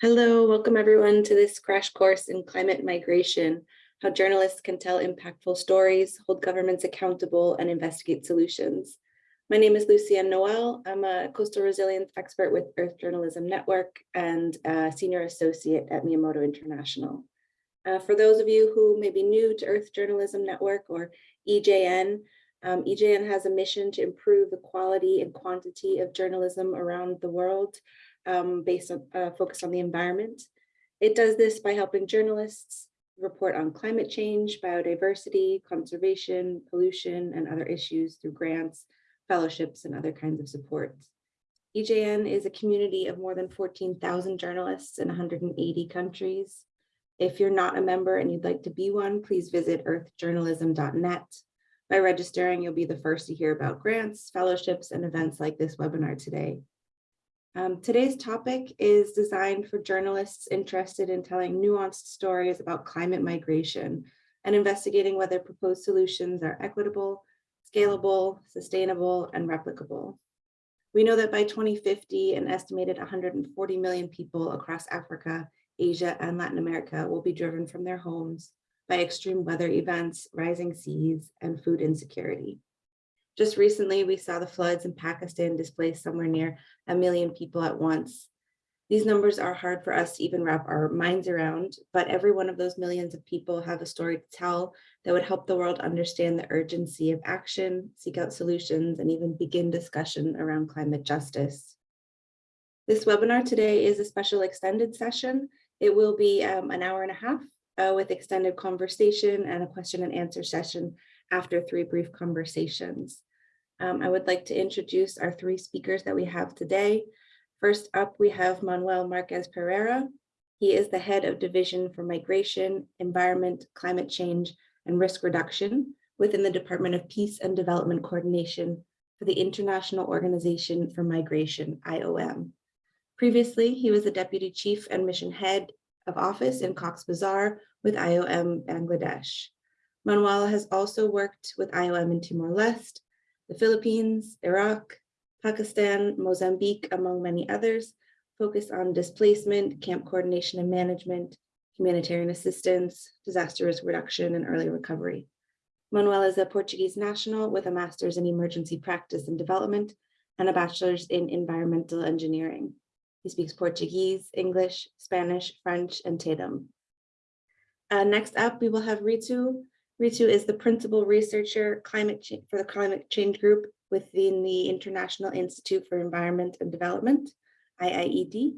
Hello, welcome everyone to this crash course in climate migration, how journalists can tell impactful stories, hold governments accountable, and investigate solutions. My name is Lucienne Noel. I'm a coastal resilience expert with Earth Journalism Network and a senior associate at Miyamoto International. Uh, for those of you who may be new to Earth Journalism Network or EJN, um, EJN has a mission to improve the quality and quantity of journalism around the world um, based on uh, focus on the environment. It does this by helping journalists report on climate change, biodiversity, conservation, pollution, and other issues through grants, fellowships, and other kinds of support. EJN is a community of more than 14,000 journalists in 180 countries. If you're not a member and you'd like to be one, please visit earthjournalism.net. By registering, you'll be the first to hear about grants, fellowships, and events like this webinar today. Um, today's topic is designed for journalists interested in telling nuanced stories about climate migration and investigating whether proposed solutions are equitable, scalable, sustainable, and replicable. We know that by 2050, an estimated 140 million people across Africa, Asia, and Latin America will be driven from their homes by extreme weather events, rising seas, and food insecurity. Just recently, we saw the floods in Pakistan displace somewhere near a million people at once. These numbers are hard for us to even wrap our minds around, but every one of those millions of people have a story to tell that would help the world understand the urgency of action, seek out solutions, and even begin discussion around climate justice. This webinar today is a special extended session. It will be um, an hour and a half uh, with extended conversation and a question and answer session after three brief conversations. Um, I would like to introduce our three speakers that we have today. First up, we have Manuel Marquez Pereira. He is the head of Division for Migration, Environment, Climate Change, and Risk Reduction within the Department of Peace and Development Coordination for the International Organization for Migration, IOM. Previously, he was the Deputy Chief and Mission Head of Office in Cox's Bazar with IOM Bangladesh. Manuel has also worked with IOM in Timor-Leste, the Philippines, Iraq, Pakistan, Mozambique, among many others, focused on displacement, camp coordination and management, humanitarian assistance, disaster risk reduction, and early recovery. Manuel is a Portuguese national with a master's in emergency practice and development and a bachelor's in environmental engineering. He speaks Portuguese, English, Spanish, French, and Tetum. Uh, next up, we will have Ritu Ritu is the principal researcher for the climate change group within the International Institute for Environment and Development, IIED.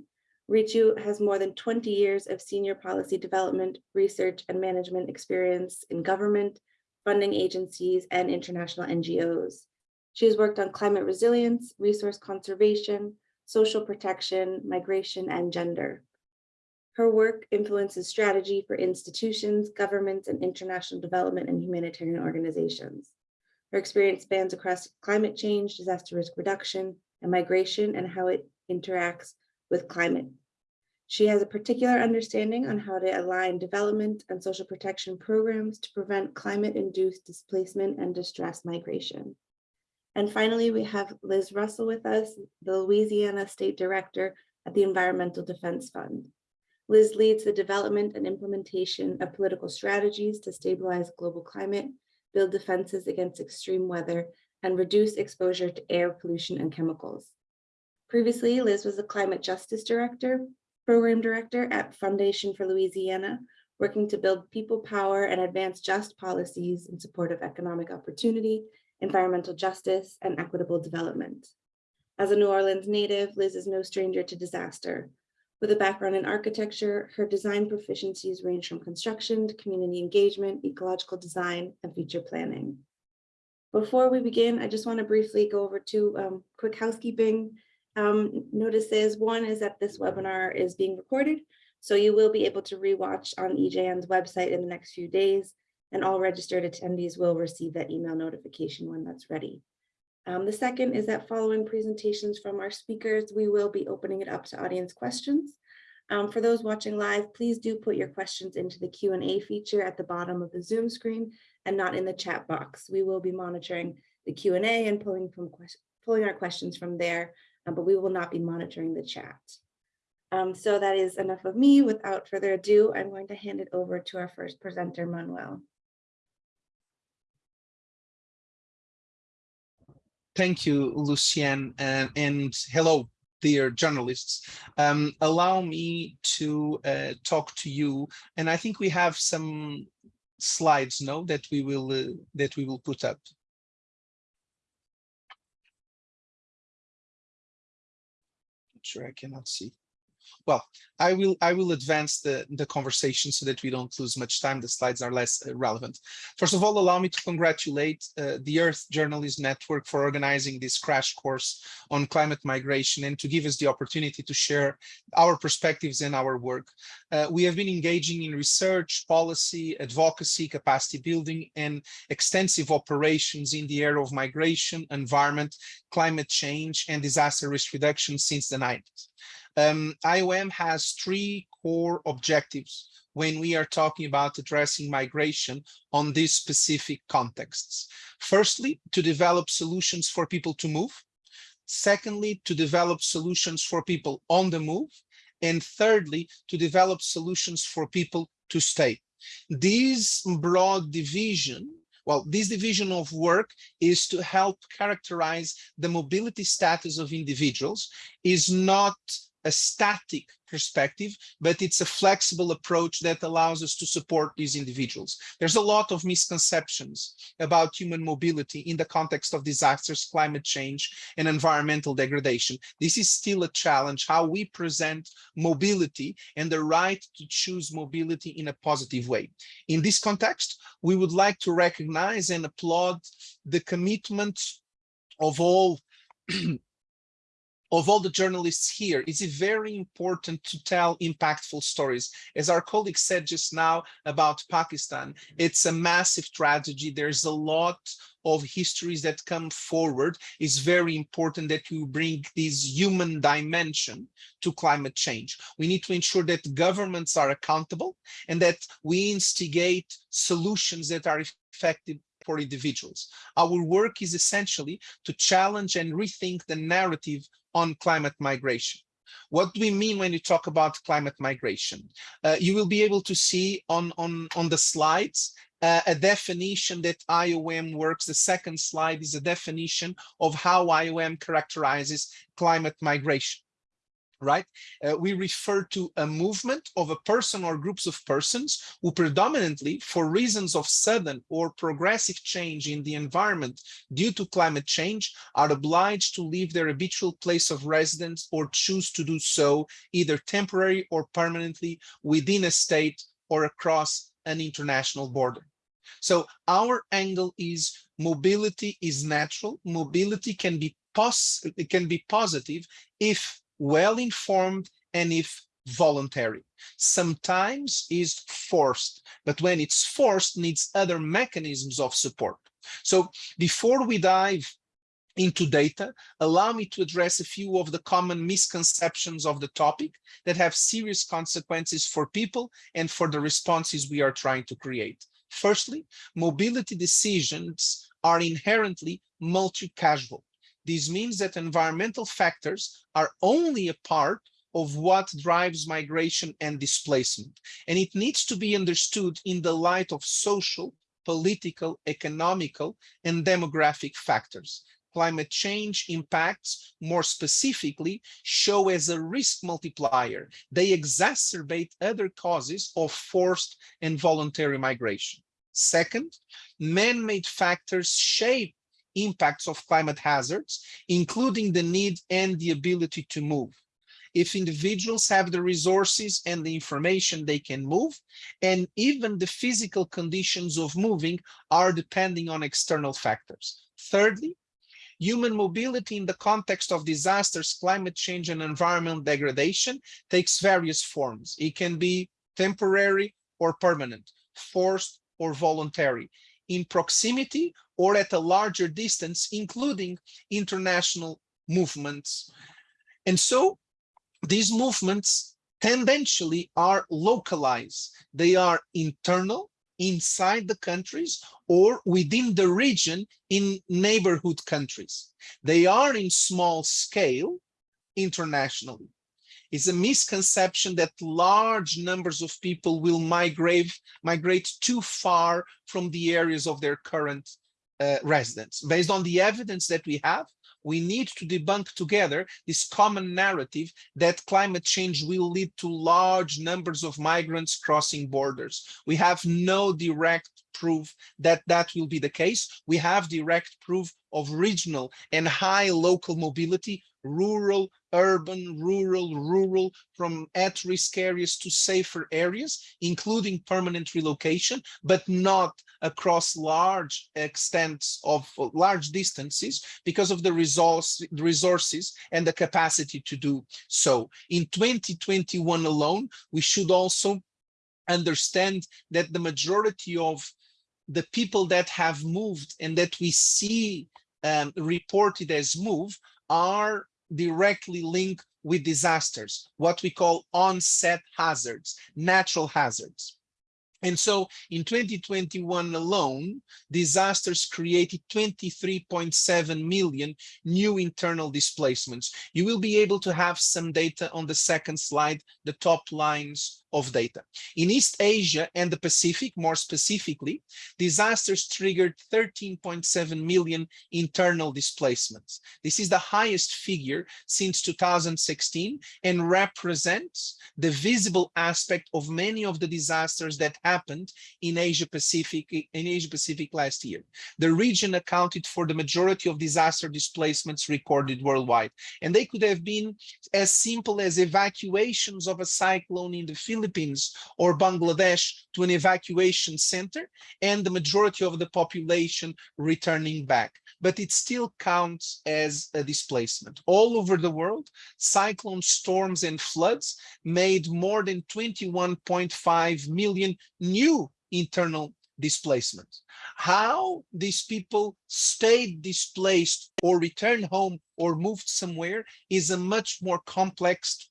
Ritu has more than 20 years of senior policy development, research, and management experience in government, funding agencies, and international NGOs. She has worked on climate resilience, resource conservation, social protection, migration, and gender. Her work influences strategy for institutions, governments, and international development and humanitarian organizations. Her experience spans across climate change, disaster risk reduction, and migration, and how it interacts with climate. She has a particular understanding on how to align development and social protection programs to prevent climate-induced displacement and distress migration. And finally, we have Liz Russell with us, the Louisiana State Director at the Environmental Defense Fund. Liz leads the development and implementation of political strategies to stabilize global climate, build defenses against extreme weather, and reduce exposure to air pollution and chemicals. Previously, Liz was the Climate Justice Director, Program Director at Foundation for Louisiana, working to build people power and advance just policies in support of economic opportunity, environmental justice, and equitable development. As a New Orleans native, Liz is no stranger to disaster. With a background in architecture, her design proficiencies range from construction to community engagement, ecological design, and future planning. Before we begin, I just want to briefly go over two um, quick housekeeping um, notices. One is that this webinar is being recorded, so you will be able to rewatch on EJN's website in the next few days, and all registered attendees will receive that email notification when that's ready. Um, the second is that following presentations from our speakers, we will be opening it up to audience questions. Um, for those watching live, please do put your questions into the Q&A feature at the bottom of the Zoom screen and not in the chat box. We will be monitoring the Q&A and pulling, from pulling our questions from there, uh, but we will not be monitoring the chat. Um, so that is enough of me. Without further ado, I'm going to hand it over to our first presenter, Manuel. Thank you, Lucienne, and, and hello, dear journalists. Um, allow me to uh, talk to you, and I think we have some slides, now that we will uh, that we will put up. Sure, I cannot see. Well, I will I will advance the, the conversation so that we don't lose much time. The slides are less uh, relevant. First of all, allow me to congratulate uh, the Earth Journalism Network for organizing this crash course on climate migration and to give us the opportunity to share our perspectives and our work. Uh, we have been engaging in research, policy, advocacy, capacity building, and extensive operations in the area of migration, environment, climate change, and disaster risk reduction since the 90s um, IOM has three core objectives when we are talking about addressing migration on these specific contexts. Firstly, to develop solutions for people to move. Secondly, to develop solutions for people on the move. And thirdly, to develop solutions for people to stay. This broad division well, this division of work is to help characterize the mobility status of individuals, is not a static perspective, but it's a flexible approach that allows us to support these individuals. There's a lot of misconceptions about human mobility in the context of disasters, climate change, and environmental degradation. This is still a challenge, how we present mobility and the right to choose mobility in a positive way. In this context, we would like to recognize and applaud the commitment of all of all the journalists here, it's very important to tell impactful stories. As our colleague said just now about Pakistan, it's a massive tragedy. There's a lot of histories that come forward. It's very important that you bring this human dimension to climate change. We need to ensure that governments are accountable and that we instigate solutions that are effective for individuals. Our work is essentially to challenge and rethink the narrative on climate migration. What do we mean when you talk about climate migration? Uh, you will be able to see on, on, on the slides uh, a definition that IOM works. The second slide is a definition of how IOM characterizes climate migration right? Uh, we refer to a movement of a person or groups of persons who predominantly, for reasons of sudden or progressive change in the environment due to climate change, are obliged to leave their habitual place of residence or choose to do so either temporary or permanently within a state or across an international border. So our angle is mobility is natural. Mobility can be it can be positive if well informed and if voluntary. Sometimes is forced, but when it's forced needs other mechanisms of support. So before we dive into data, allow me to address a few of the common misconceptions of the topic that have serious consequences for people and for the responses we are trying to create. Firstly, mobility decisions are inherently multi-causal. This means that environmental factors are only a part of what drives migration and displacement. And it needs to be understood in the light of social, political, economical, and demographic factors. Climate change impacts, more specifically, show as a risk multiplier. They exacerbate other causes of forced and voluntary migration. Second, man-made factors shape impacts of climate hazards, including the need and the ability to move. If individuals have the resources and the information, they can move, and even the physical conditions of moving are depending on external factors. Thirdly, human mobility in the context of disasters, climate change, and environmental degradation takes various forms. It can be temporary or permanent, forced or voluntary in proximity or at a larger distance, including international movements. And so these movements tendentially are localized. They are internal inside the countries or within the region in neighborhood countries. They are in small scale internationally. Is a misconception that large numbers of people will migrate migrate too far from the areas of their current uh, residence. Based on the evidence that we have, we need to debunk together this common narrative that climate change will lead to large numbers of migrants crossing borders. We have no direct proof that that will be the case. We have direct proof of regional and high local mobility, rural, urban, rural, rural, from at-risk areas to safer areas, including permanent relocation, but not across large extents of large distances because of the resource, resources and the capacity to do so. In 2021 alone, we should also understand that the majority of the people that have moved and that we see um, reported as move are directly linked with disasters, what we call onset hazards, natural hazards. And so in 2021 alone, disasters created 23.7 million new internal displacements. You will be able to have some data on the second slide, the top lines of data. In East Asia and the Pacific, more specifically, disasters triggered 13.7 million internal displacements. This is the highest figure since 2016 and represents the visible aspect of many of the disasters that happened in Asia Pacific in Asia Pacific last year. The region accounted for the majority of disaster displacements recorded worldwide, and they could have been as simple as evacuations of a cyclone in the Philippines or Bangladesh to an evacuation center and the majority of the population returning back. But it still counts as a displacement. All over the world, cyclone storms and floods made more than 21.5 million new internal displacement. How these people stayed displaced or returned home or moved somewhere is a much more complex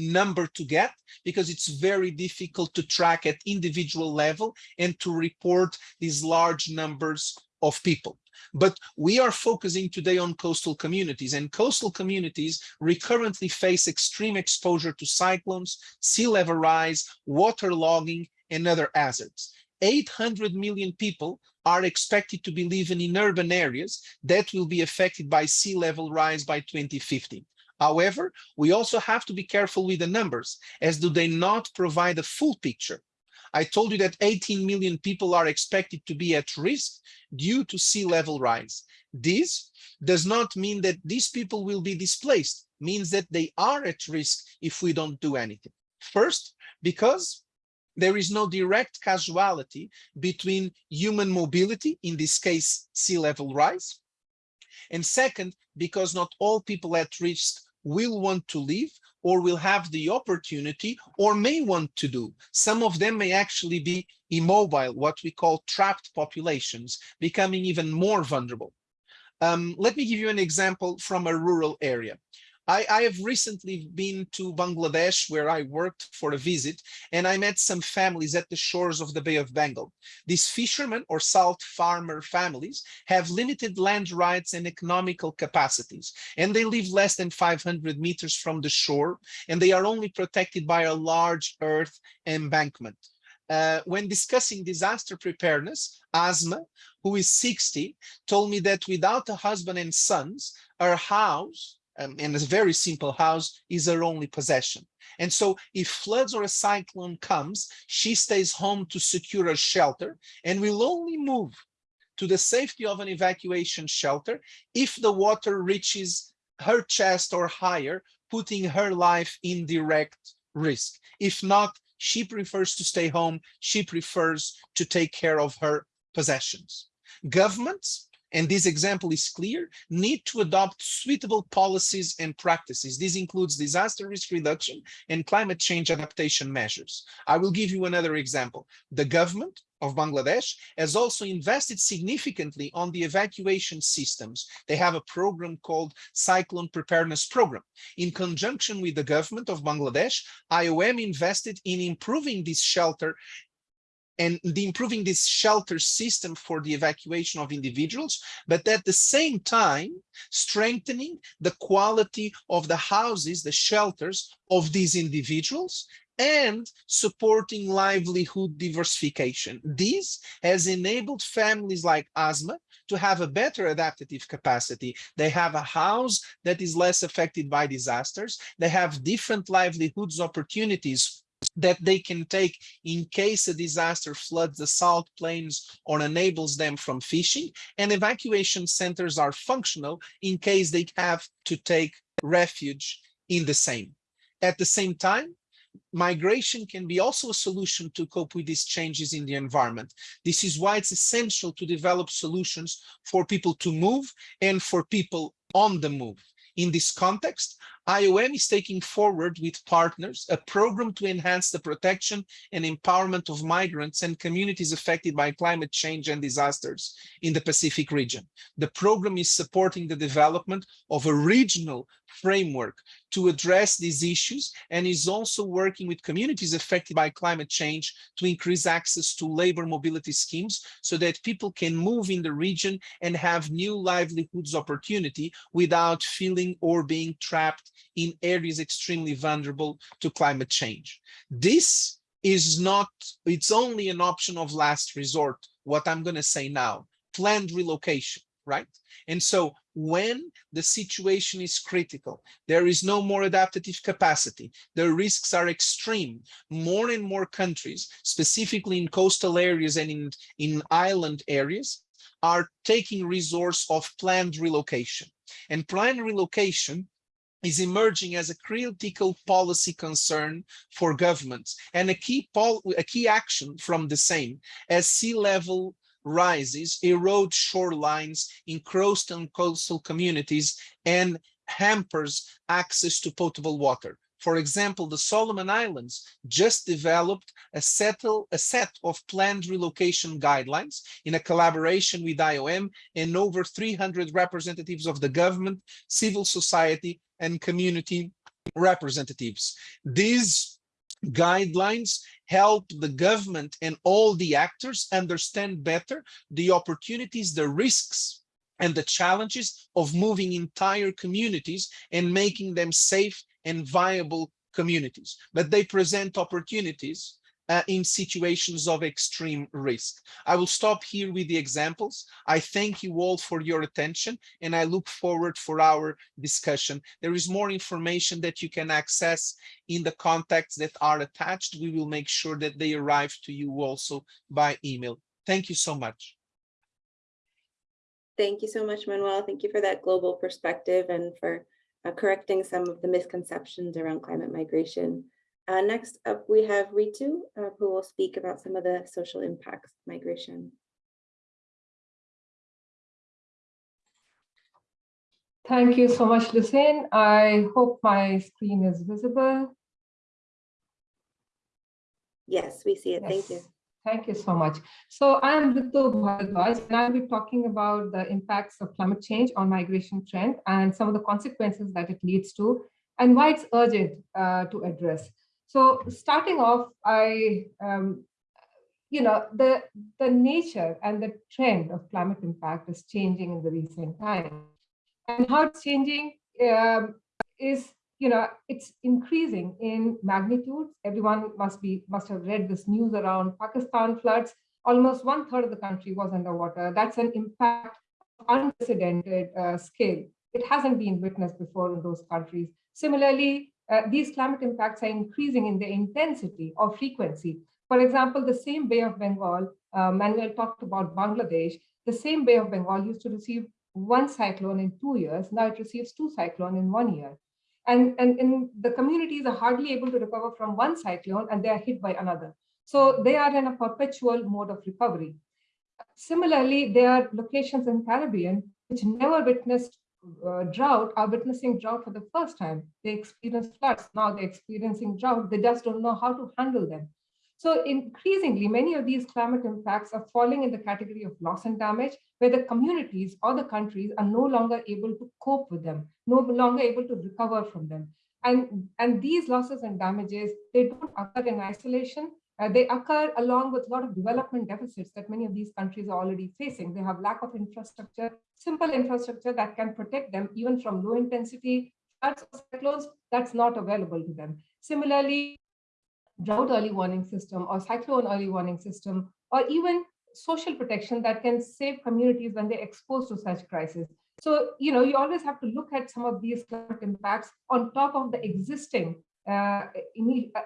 number to get because it's very difficult to track at individual level and to report these large numbers of people. But we are focusing today on coastal communities and coastal communities recurrently face extreme exposure to cyclones, sea level rise, water logging, and other hazards. 800 million people are expected to be living in urban areas that will be affected by sea level rise by 2050. However, we also have to be careful with the numbers as do they not provide a full picture. I told you that 18 million people are expected to be at risk due to sea level rise. This does not mean that these people will be displaced, means that they are at risk if we don't do anything. First, because there is no direct causality between human mobility, in this case, sea level rise. And second, because not all people at risk will want to leave or will have the opportunity or may want to do. Some of them may actually be immobile, what we call trapped populations, becoming even more vulnerable. Um, let me give you an example from a rural area. I, I, have recently been to Bangladesh where I worked for a visit and I met some families at the shores of the Bay of Bengal. These fishermen or salt farmer families have limited land rights and economical capacities and they live less than 500 meters from the shore and they are only protected by a large earth embankment. Uh, when discussing disaster preparedness, Asma, who is 60, told me that without a husband and sons, her house um, in a very simple house is her only possession. And so if floods or a cyclone comes, she stays home to secure a shelter and will only move to the safety of an evacuation shelter if the water reaches her chest or higher, putting her life in direct risk. If not, she prefers to stay home. She prefers to take care of her possessions. Governments and this example is clear, need to adopt suitable policies and practices. This includes disaster risk reduction and climate change adaptation measures. I will give you another example. The government of Bangladesh has also invested significantly on the evacuation systems. They have a program called Cyclone Preparedness Program. In conjunction with the government of Bangladesh, IOM invested in improving this shelter and the improving this shelter system for the evacuation of individuals, but at the same time, strengthening the quality of the houses, the shelters of these individuals and supporting livelihood diversification. This has enabled families like Asma to have a better adaptive capacity. They have a house that is less affected by disasters. They have different livelihoods opportunities that they can take in case a disaster floods the salt plains or enables them from fishing and evacuation centers are functional in case they have to take refuge in the same. At the same time, migration can be also a solution to cope with these changes in the environment. This is why it's essential to develop solutions for people to move and for people on the move. In this context, IOM is taking forward with partners a program to enhance the protection and empowerment of migrants and communities affected by climate change and disasters in the Pacific region. The program is supporting the development of a regional framework to address these issues and is also working with communities affected by climate change to increase access to labor mobility schemes so that people can move in the region and have new livelihoods opportunity without feeling or being trapped in areas extremely vulnerable to climate change. This is not, it's only an option of last resort, what I'm going to say now, planned relocation, right? And so when the situation is critical, there is no more adaptive capacity, the risks are extreme, more and more countries, specifically in coastal areas and in, in island areas, are taking resource of planned relocation. And planned relocation is emerging as a critical policy concern for governments and a key, a key action from the same as sea level rises erode shorelines in on coastal communities and hampers access to potable water. For example, the Solomon Islands just developed a, settle, a set of planned relocation guidelines in a collaboration with IOM and over 300 representatives of the government, civil society, and community representatives. These guidelines help the government and all the actors understand better the opportunities, the risks, and the challenges of moving entire communities and making them safe and viable communities. But they present opportunities uh, in situations of extreme risk. I will stop here with the examples. I thank you all for your attention and I look forward for our discussion. There is more information that you can access in the contacts that are attached. We will make sure that they arrive to you also by email. Thank you so much. Thank you so much, Manuel. Thank you for that global perspective and for uh, correcting some of the misconceptions around climate migration. Uh, next up, we have Ritu, uh, who will speak about some of the social impacts of migration. Thank you so much, Lucienne. I hope my screen is visible. Yes, we see it. Yes. Thank you. Thank you so much. So I'm Ritu Bharadwaj, and I'll be talking about the impacts of climate change on migration trend and some of the consequences that it leads to and why it's urgent uh, to address. So starting off, I, um, you know, the, the nature and the trend of climate impact is changing in the recent time. And how it's changing um, is, you know, it's increasing in magnitude. Everyone must be must have read this news around Pakistan floods. Almost one third of the country was underwater. That's an impact unprecedented uh, scale. It hasn't been witnessed before in those countries. Similarly, uh, these climate impacts are increasing in their intensity or frequency. For example, the same Bay of Bengal, uh, Manuel talked about Bangladesh, the same Bay of Bengal used to receive one cyclone in two years. Now it receives two cyclone in one year. And, and, and the communities are hardly able to recover from one cyclone and they are hit by another. So they are in a perpetual mode of recovery. Similarly, there are locations in Caribbean which never witnessed uh, drought are witnessing drought for the first time. They experience floods. Now they're experiencing drought. They just don't know how to handle them. So increasingly, many of these climate impacts are falling in the category of loss and damage, where the communities or the countries are no longer able to cope with them, no longer able to recover from them. And, and these losses and damages, they don't occur in isolation. Uh, they occur along with a lot of development deficits that many of these countries are already facing. They have lack of infrastructure, simple infrastructure that can protect them even from low intensity cyclones that's not available to them. Similarly, drought early warning system or cyclone early warning system, or even social protection that can save communities when they're exposed to such crises. So, you know, you always have to look at some of these impacts on top of the existing in,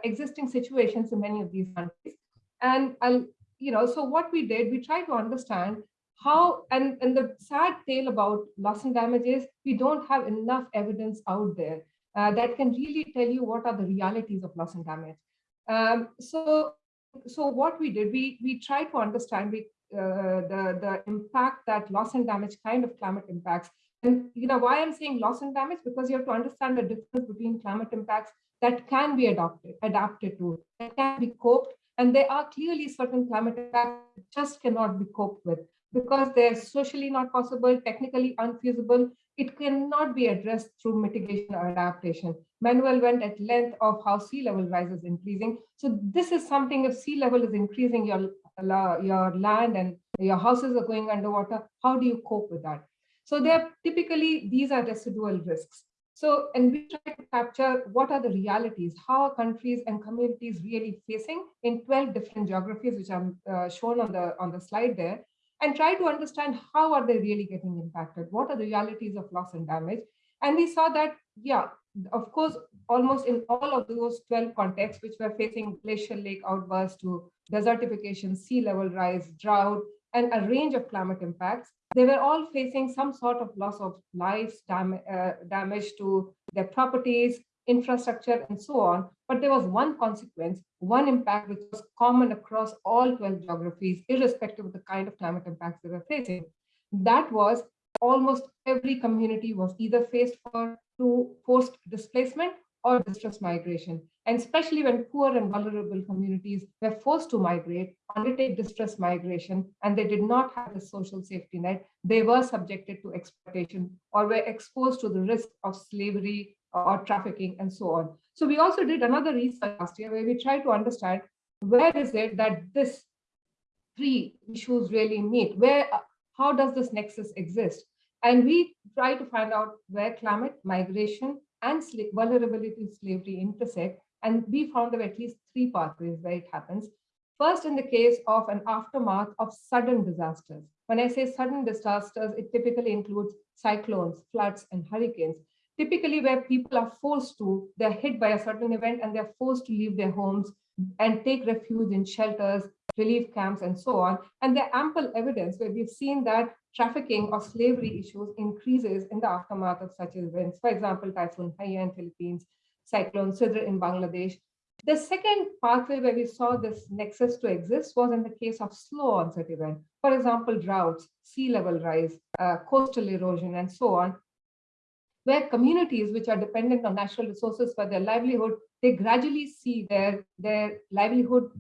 existing situations in many of these countries. And you know, so what we did, we tried to understand how, and, and the sad tale about loss and damage is we don't have enough evidence out there uh, that can really tell you what are the realities of loss and damage. Um, so, so what we did, we we tried to understand we, uh, the the impact that loss and damage kind of climate impacts. And you know why I'm saying loss and damage because you have to understand the difference between climate impacts that can be adopted, adapted to, that can be coped, and there are clearly certain climate impacts that just cannot be coped with because they're socially not possible, technically unfeasible, it cannot be addressed through mitigation or adaptation. Manuel went at length of how sea level rise is increasing. So this is something if sea level is increasing, your, your land and your houses are going underwater, how do you cope with that? So they're typically, these are residual risks. So, and we try to capture what are the realities, how are countries and communities really facing in 12 different geographies, which are uh, shown on the, on the slide there and try to understand how are they really getting impacted? What are the realities of loss and damage? And we saw that, yeah, of course, almost in all of those 12 contexts, which were facing glacial lake outbursts to desertification, sea level rise, drought, and a range of climate impacts, they were all facing some sort of loss of lives, dam uh, damage to their properties, infrastructure, and so on. But there was one consequence, one impact which was common across all 12 geographies, irrespective of the kind of climate impacts they were facing. That was almost every community was either faced for to forced displacement or distress migration. And especially when poor and vulnerable communities were forced to migrate, undertake distress migration, and they did not have a social safety net, they were subjected to exploitation or were exposed to the risk of slavery or trafficking and so on. So we also did another research last year where we tried to understand where is it that this three issues really meet? Where, uh, how does this nexus exist? And we try to find out where climate, migration, and vulnerability to slavery intersect. And we found there were at least three pathways where it happens. First, in the case of an aftermath of sudden disasters. When I say sudden disasters, it typically includes cyclones, floods, and hurricanes typically where people are forced to, they're hit by a certain event and they're forced to leave their homes and take refuge in shelters, relief camps, and so on. And there ample evidence where we've seen that trafficking or slavery issues increases in the aftermath of such events. For example, Typhoon Haiyan in Philippines, Cyclone Sidr in Bangladesh. The second pathway where we saw this nexus to exist was in the case of slow onset event. For example, droughts, sea level rise, uh, coastal erosion, and so on, where communities which are dependent on natural resources for their livelihood, they gradually see their, their livelihood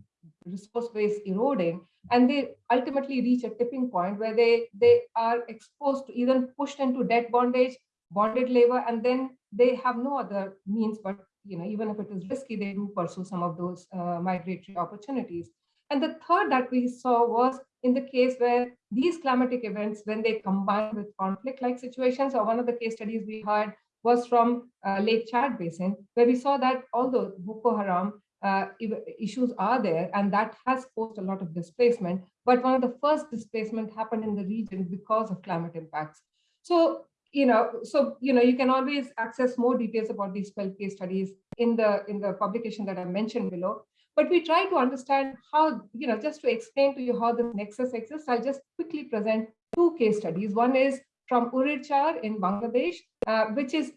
resource base eroding and they ultimately reach a tipping point where they, they are exposed to even pushed into debt bondage, bonded labor, and then they have no other means but you know, even if it is risky, they do pursue some of those uh, migratory opportunities. And the third that we saw was in the case where these climatic events, when they combine with conflict-like situations, or one of the case studies we heard was from uh, Lake Chad Basin, where we saw that although Boko Haram uh, issues are there, and that has caused a lot of displacement, but one of the first displacement happened in the region because of climate impacts. So, you know, so, you know, you can always access more details about these 12 case studies in the, in the publication that I mentioned below. But we try to understand how, you know, just to explain to you how the nexus exists, I'll just quickly present two case studies. One is from Urirchar in Bangladesh, uh, which is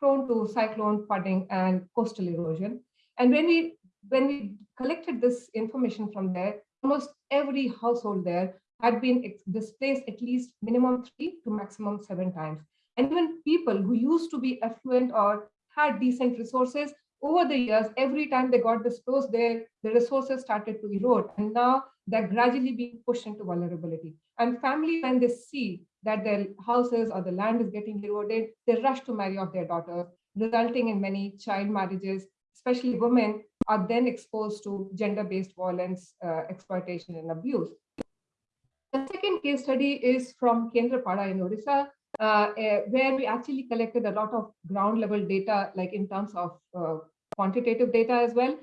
prone to cyclone flooding and coastal erosion. And when we when we collected this information from there, almost every household there had been displaced at least minimum three to maximum seven times. And even people who used to be affluent or had decent resources over the years, every time they got displaced, their the resources started to erode, and now they're gradually being pushed into vulnerability. And family, when they see that their houses or the land is getting eroded, they rush to marry off their daughters, resulting in many child marriages, especially women are then exposed to gender-based violence, uh, exploitation, and abuse. The second case study is from Kendrapada in Odisha, uh, eh, where we actually collected a lot of ground level data, like in terms of uh, quantitative data as well.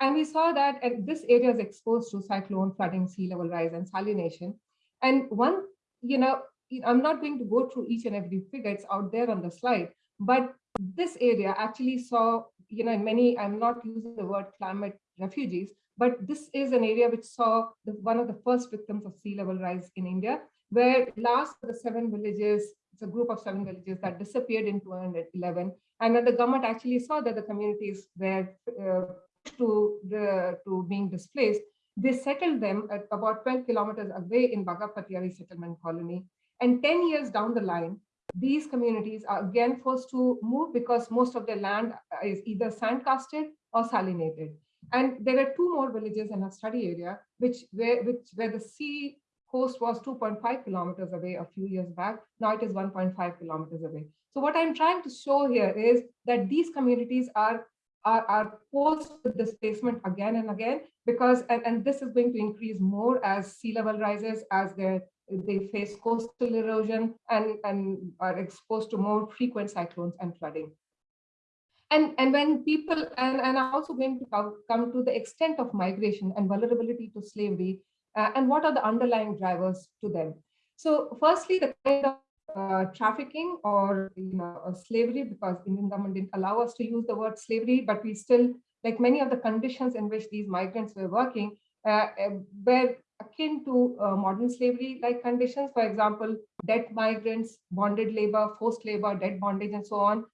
And we saw that this area is exposed to cyclone, flooding, sea level rise, and salination. And one, you know, I'm not going to go through each and every figure, it's out there on the slide, but this area actually saw, you know, in many, I'm not using the word climate refugees, but this is an area which saw the, one of the first victims of sea level rise in India, where last of the seven villages, it's a group of seven villages that disappeared in 2011. And when the government actually saw that the communities were uh, to the to being displaced, they settled them at about 12 kilometers away in Bagapatiari settlement colony. And 10 years down the line, these communities are again forced to move because most of their land is either sandcasted or salinated. And there were two more villages in our study area, which where, which, where the sea coast was 2.5 kilometers away a few years back. Now it is 1.5 kilometers away. So what I'm trying to show here is that these communities are are, are forced with displacement again and again because and, and this is going to increase more as sea level rises as they they face coastal erosion and and are exposed to more frequent cyclones and flooding. And and when people and and i'm also going to come, to the extent of migration and vulnerability to slavery uh, and what are the underlying drivers to them? So firstly the kind of uh, trafficking or you know uh, slavery because Indian government didn't allow us to use the word slavery, but we still like many of the conditions in which these migrants were working uh, uh were akin to uh, modern slavery like conditions. For example, debt migrants, bonded labor, forced labor, debt bondage, and so on.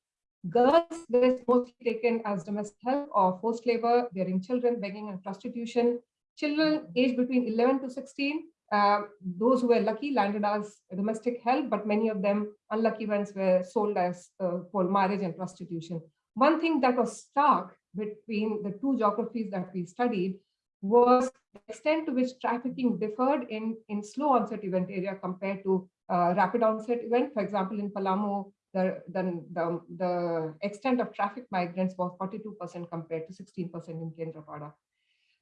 Girls were mostly taken as domestic help or forced labor, bearing children, begging, and prostitution. Children aged between 11 to 16 uh, those who were lucky landed as domestic help, but many of them unlucky ones were sold as uh, for marriage and prostitution. One thing that was stark between the two geographies that we studied was extent to which trafficking differed in, in slow onset event area compared to uh, rapid onset event. For example, in Palamu, the, the, the, the extent of traffic migrants was 42% compared to 16% in Kendrapada.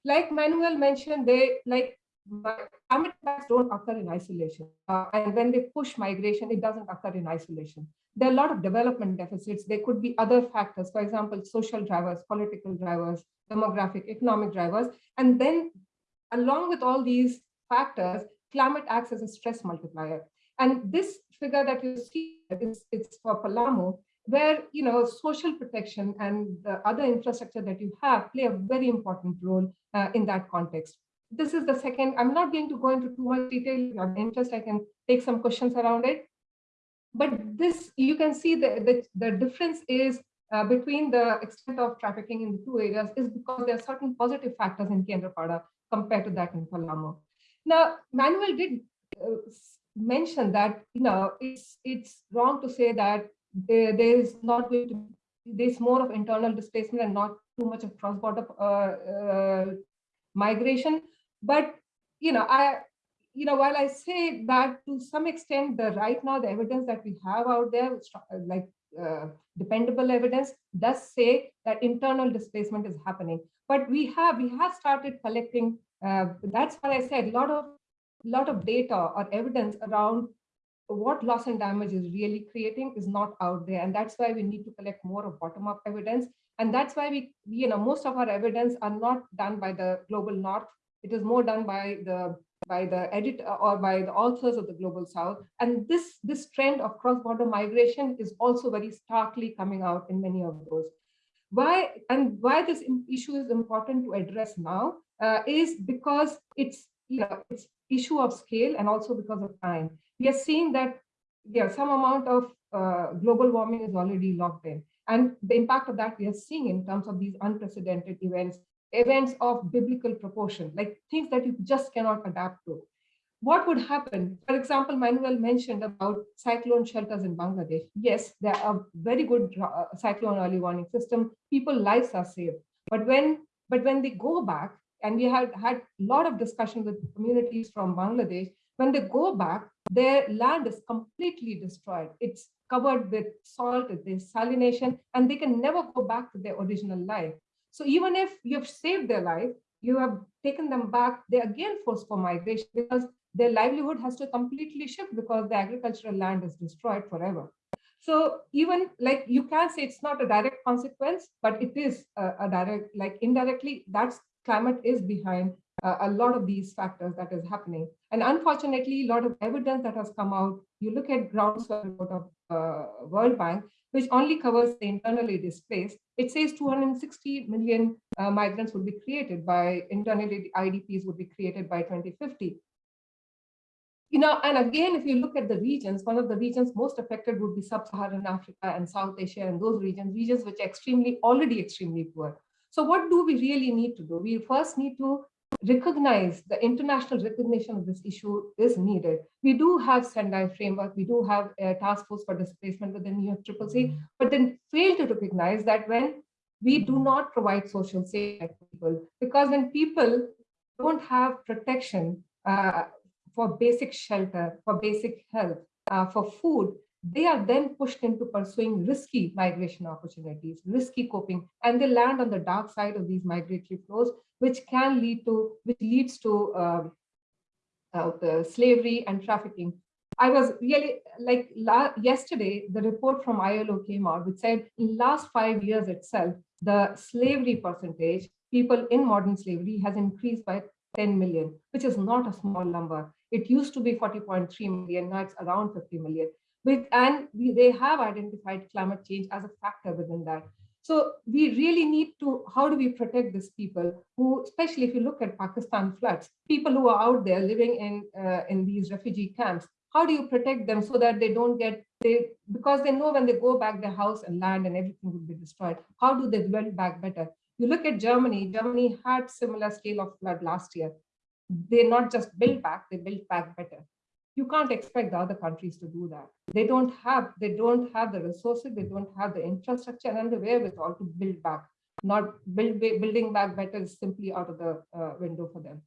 Like Manuel mentioned, they like impacts don't occur in isolation. Uh, and when they push migration, it doesn't occur in isolation. There are a lot of development deficits. There could be other factors, for example, social drivers, political drivers, demographic, economic drivers. And then along with all these factors, climate acts as a stress multiplier. And this figure that you see is it's for Palamu, where you know social protection and the other infrastructure that you have play a very important role uh, in that context this is the second. I'm not going to go into too much detail. If you have interest, I can take some questions around it. But this, you can see the, the, the difference is uh, between the extent of trafficking in the two areas is because there are certain positive factors in Kendrapada compared to that in Palamu. Now, Manuel did uh, mention that, you know, it's, it's wrong to say that there, there is not going to, there's more of internal displacement and not too much of cross-border uh, uh migration. But, you know, I, you know, while I say that to some extent, the right now, the evidence that we have out there, like uh, dependable evidence does say that internal displacement is happening. But we have, we have started collecting, uh, that's what I said, a lot of, lot of data or evidence around what loss and damage is really creating is not out there. And that's why we need to collect more of bottom-up evidence. And that's why we, you know, most of our evidence are not done by the global north it is more done by the by the editor or by the authors of the global south. And this this trend of cross-border migration is also very starkly coming out in many of those. Why and why this issue is important to address now uh, is because it's you know it's issue of scale and also because of time. We are seeing that yeah some amount of uh, global warming is already locked in. And the impact of that we are seeing in terms of these unprecedented events events of biblical proportion, like things that you just cannot adapt to. What would happen? For example, Manuel mentioned about cyclone shelters in Bangladesh. Yes, there are very good uh, cyclone early warning system. People lives are saved. But when but when they go back, and we had had a lot of discussion with communities from Bangladesh, when they go back, their land is completely destroyed. It's covered with salt, there's salination, and they can never go back to their original life. So even if you've saved their life, you have taken them back, they're again forced for migration because their livelihood has to completely shift because the agricultural land is destroyed forever. So even like you can say it's not a direct consequence, but it is a, a direct, like indirectly, that's climate is behind uh, a lot of these factors that is happening. And unfortunately, a lot of evidence that has come out, you look at groundswell report of uh, World Bank, which only covers the internally displaced, it says 260 million uh, migrants would be created by internally IDPs would be created by 2050. You know, and again, if you look at the regions, one of the regions most affected would be sub-Saharan Africa and South Asia and those regions, regions which are extremely, already extremely poor. So what do we really need to do? We first need to recognize the international recognition of this issue is needed. We do have Sendai framework, we do have a task force for displacement within UNFCCC, but then fail to recognize that when we do not provide social safety to people, because when people don't have protection uh, for basic shelter, for basic health, uh, for food, they are then pushed into pursuing risky migration opportunities, risky coping, and they land on the dark side of these migratory flows, which can lead to, which leads to um, uh, slavery and trafficking. I was really like yesterday, the report from ILO came out, which said in last five years itself, the slavery percentage, people in modern slavery has increased by 10 million, which is not a small number. It used to be 40.3 million, now it's around 50 million. With, and we, they have identified climate change as a factor within that. So we really need to, how do we protect these people who, especially if you look at Pakistan floods, people who are out there living in, uh, in these refugee camps, how do you protect them so that they don't get, they because they know when they go back their house and land and everything will be destroyed. How do they build back better? You look at Germany, Germany had similar scale of flood last year. They not just built back, they built back better you can't expect the other countries to do that. They don't have, they don't have the resources, they don't have the infrastructure and the wherewithal to build back. Not build, building back better is simply out of the uh, window for them.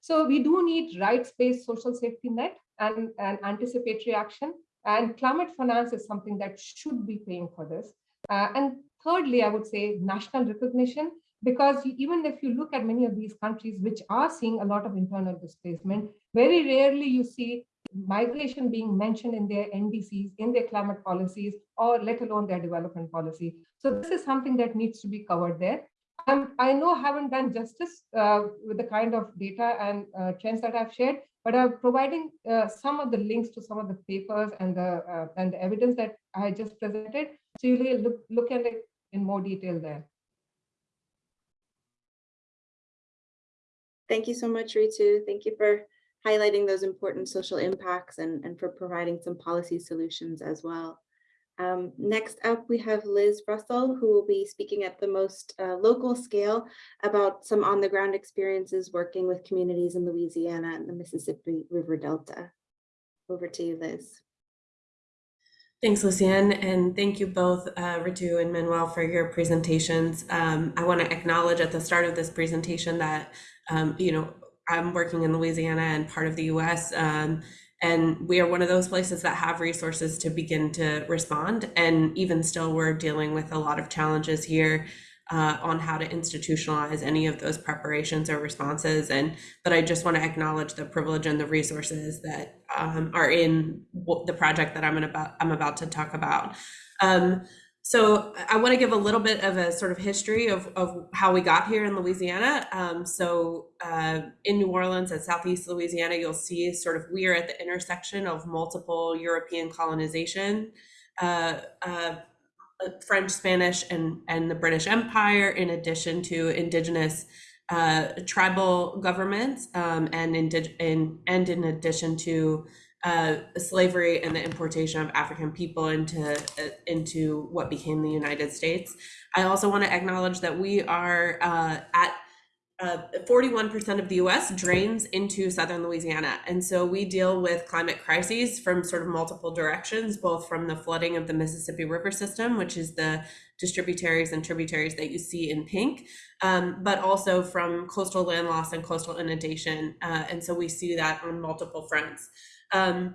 So we do need rights-based social safety net and, and anticipatory action. And climate finance is something that should be paying for this. Uh, and thirdly, I would say national recognition because even if you look at many of these countries which are seeing a lot of internal displacement, very rarely you see migration being mentioned in their NDCs, in their climate policies, or let alone their development policy. So this is something that needs to be covered there. I know I haven't done justice uh, with the kind of data and uh, trends that I've shared, but I'm providing uh, some of the links to some of the papers and the uh, and the evidence that I just presented. So you look look at it in more detail there. Thank you so much, Ritu. Thank you for highlighting those important social impacts and, and for providing some policy solutions as well. Um, next up, we have Liz Russell, who will be speaking at the most uh, local scale about some on the ground experiences working with communities in Louisiana and the Mississippi River Delta. Over to you, Liz. Thanks, Lucienne, and thank you both, uh, Ritu and Manuel, for your presentations. Um, I want to acknowledge at the start of this presentation that, um, you know, I'm working in Louisiana and part of the US. Um, and we are one of those places that have resources to begin to respond. And even still, we're dealing with a lot of challenges here uh, on how to institutionalize any of those preparations or responses. And but I just want to acknowledge the privilege and the resources that um, are in the project that I'm about I'm about to talk about. Um, so I want to give a little bit of a sort of history of, of how we got here in Louisiana. Um, so uh, in New Orleans and Southeast Louisiana, you'll see sort of we are at the intersection of multiple European colonization, uh, uh, French, Spanish, and, and the British Empire, in addition to indigenous uh, tribal governments um, and, indig- in, and in addition to uh, slavery and the importation of African people into uh, into what became the United States. I also want to acknowledge that we are uh, at 41% uh, of the US drains into southern Louisiana. And so we deal with climate crises from sort of multiple directions, both from the flooding of the Mississippi River system, which is the distributaries and tributaries that you see in pink, um, but also from coastal land loss and coastal inundation. Uh, and so we see that on multiple fronts. Um,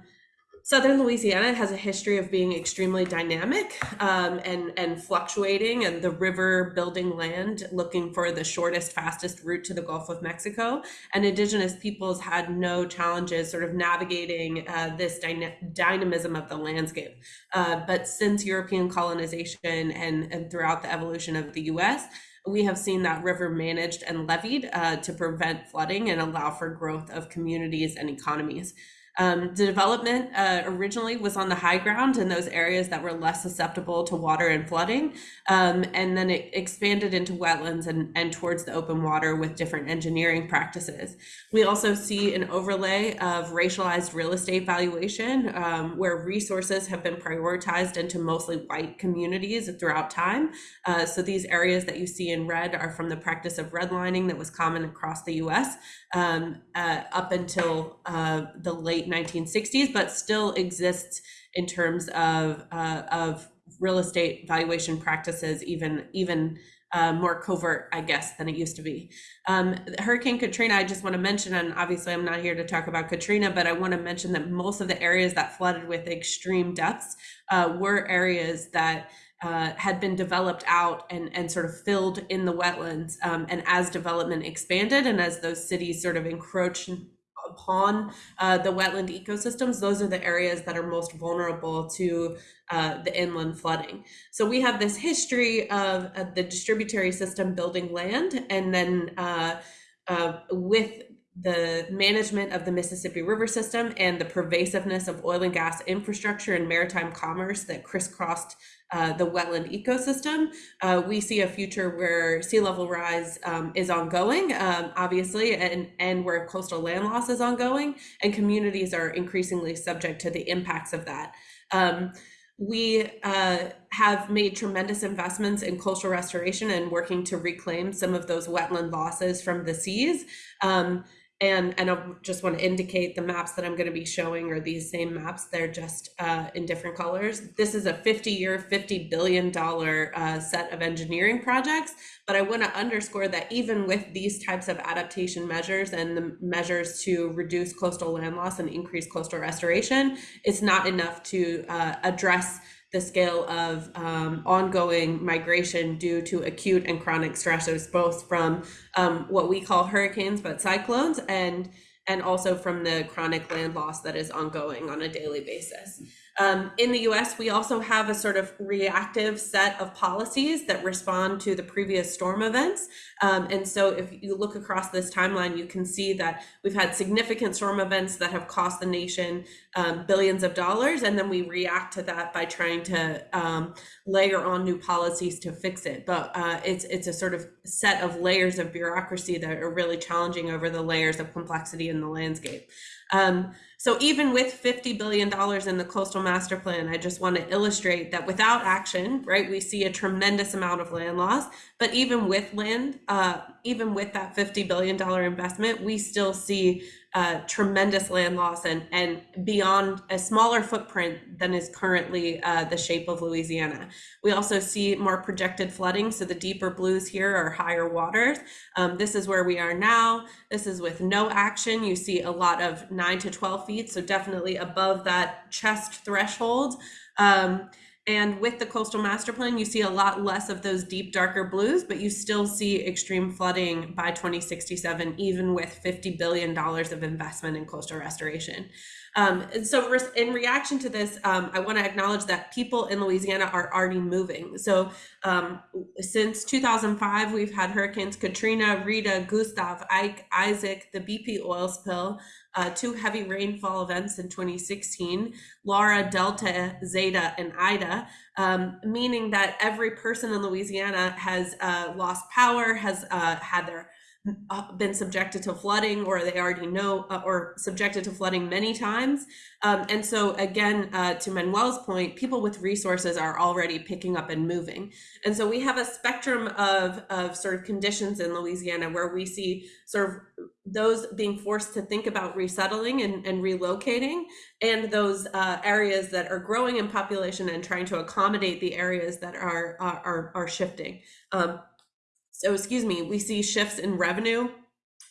Southern Louisiana has a history of being extremely dynamic um, and, and fluctuating, and the river building land looking for the shortest, fastest route to the Gulf of Mexico. And Indigenous peoples had no challenges sort of navigating uh, this dyna dynamism of the landscape. Uh, but since European colonization and, and throughout the evolution of the US, we have seen that river managed and leveed uh, to prevent flooding and allow for growth of communities and economies. Um, the development uh, originally was on the high ground in those areas that were less susceptible to water and flooding. Um, and then it expanded into wetlands and, and towards the open water with different engineering practices. We also see an overlay of racialized real estate valuation um, where resources have been prioritized into mostly white communities throughout time. Uh, so these areas that you see in red are from the practice of redlining that was common across the US um, uh, up until uh, the late 1960s, but still exists in terms of uh, of real estate valuation practices, even even uh, more covert, I guess, than it used to be. Um, Hurricane Katrina, I just want to mention, and obviously I'm not here to talk about Katrina, but I want to mention that most of the areas that flooded with extreme depths uh, were areas that uh, had been developed out and, and sort of filled in the wetlands. Um, and as development expanded and as those cities sort of encroached upon uh, the wetland ecosystems, those are the areas that are most vulnerable to uh, the inland flooding. So we have this history of, of the distributary system building land and then uh, uh, with the management of the Mississippi River system and the pervasiveness of oil and gas infrastructure and maritime commerce that crisscrossed uh, the wetland ecosystem. Uh, we see a future where sea level rise um, is ongoing, um, obviously, and, and where coastal land loss is ongoing, and communities are increasingly subject to the impacts of that. Um, we uh, have made tremendous investments in coastal restoration and working to reclaim some of those wetland losses from the seas. Um, and, and I just want to indicate the maps that I'm going to be showing are these same maps. They're just uh, in different colors. This is a 50 year, $50 billion uh, set of engineering projects. But I want to underscore that even with these types of adaptation measures and the measures to reduce coastal land loss and increase coastal restoration, it's not enough to uh, address the scale of um, ongoing migration due to acute and chronic stressors, both from um, what we call hurricanes, but cyclones, and and also from the chronic land loss that is ongoing on a daily basis. Um, in the US, we also have a sort of reactive set of policies that respond to the previous storm events. Um, and so if you look across this timeline, you can see that we've had significant storm events that have cost the nation um, billions of dollars. And then we react to that by trying to um, layer on new policies to fix it. But uh, it's, it's a sort of set of layers of bureaucracy that are really challenging over the layers of complexity in the landscape. Um, so even with $50 billion in the coastal master plan, I just want to illustrate that without action, right, we see a tremendous amount of land loss. But even with land, uh, even with that $50 billion investment, we still see uh, tremendous land loss and, and beyond a smaller footprint than is currently uh, the shape of Louisiana. We also see more projected flooding. So the deeper blues here are higher waters. Um, this is where we are now. This is with no action. You see a lot of nine to 12 feet. So definitely above that chest threshold. Um, and with the coastal master plan, you see a lot less of those deep, darker blues, but you still see extreme flooding by 2067, even with $50 billion of investment in coastal restoration. Um, and so in reaction to this, um, I want to acknowledge that people in Louisiana are already moving. So um, since 2005, we've had hurricanes Katrina, Rita, Gustav, Ike, Isaac, the BP oil spill, uh, two heavy rainfall events in 2016, Laura, Delta, Zeta, and Ida, um, meaning that every person in Louisiana has uh, lost power, has uh, had their been subjected to flooding or they already know uh, or subjected to flooding many times. Um, and so again, uh, to Manuel's point, people with resources are already picking up and moving. And so we have a spectrum of, of sort of conditions in Louisiana where we see sort of those being forced to think about resettling and, and relocating and those uh, areas that are growing in population and trying to accommodate the areas that are, are, are shifting. Um, so excuse me, we see shifts in revenue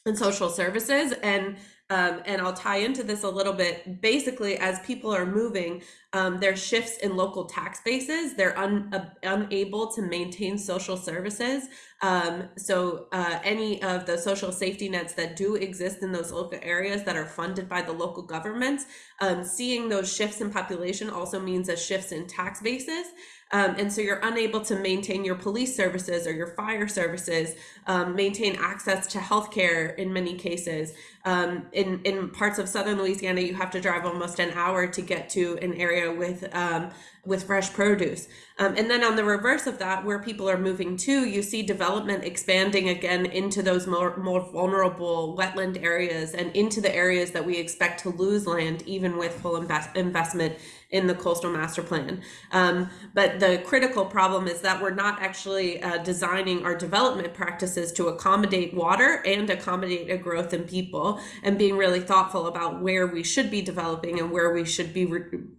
and social services and Um, and I'll tie into this a little bit. Basically, as people are moving, um, there's shifts in local tax bases. They're un, uh, unable to maintain social services. Um, so uh, any of the social safety nets that do exist in those local areas that are funded by the local governments, um, seeing those shifts in population also means a shifts in tax bases. Um, and so you're unable to maintain your police services or your fire services, um, maintain access to healthcare in many cases. Um, in, in parts of southern Louisiana, you have to drive almost an hour to get to an area with um, with fresh produce. Um, and then on the reverse of that, where people are moving to, you see development expanding again into those more, more vulnerable wetland areas and into the areas that we expect to lose land, even with full invest investment in the coastal master plan. Um, but the critical problem is that we're not actually uh, designing our development practices to accommodate water and accommodate a growth in people and being really thoughtful about where we should be developing and where we should be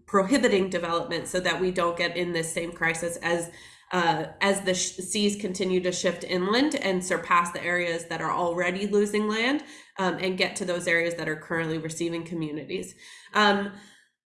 prohibiting development so that we don't get in this same crisis as uh, as the seas continue to shift inland and surpass the areas that are already losing land um, and get to those areas that are currently receiving communities. Um,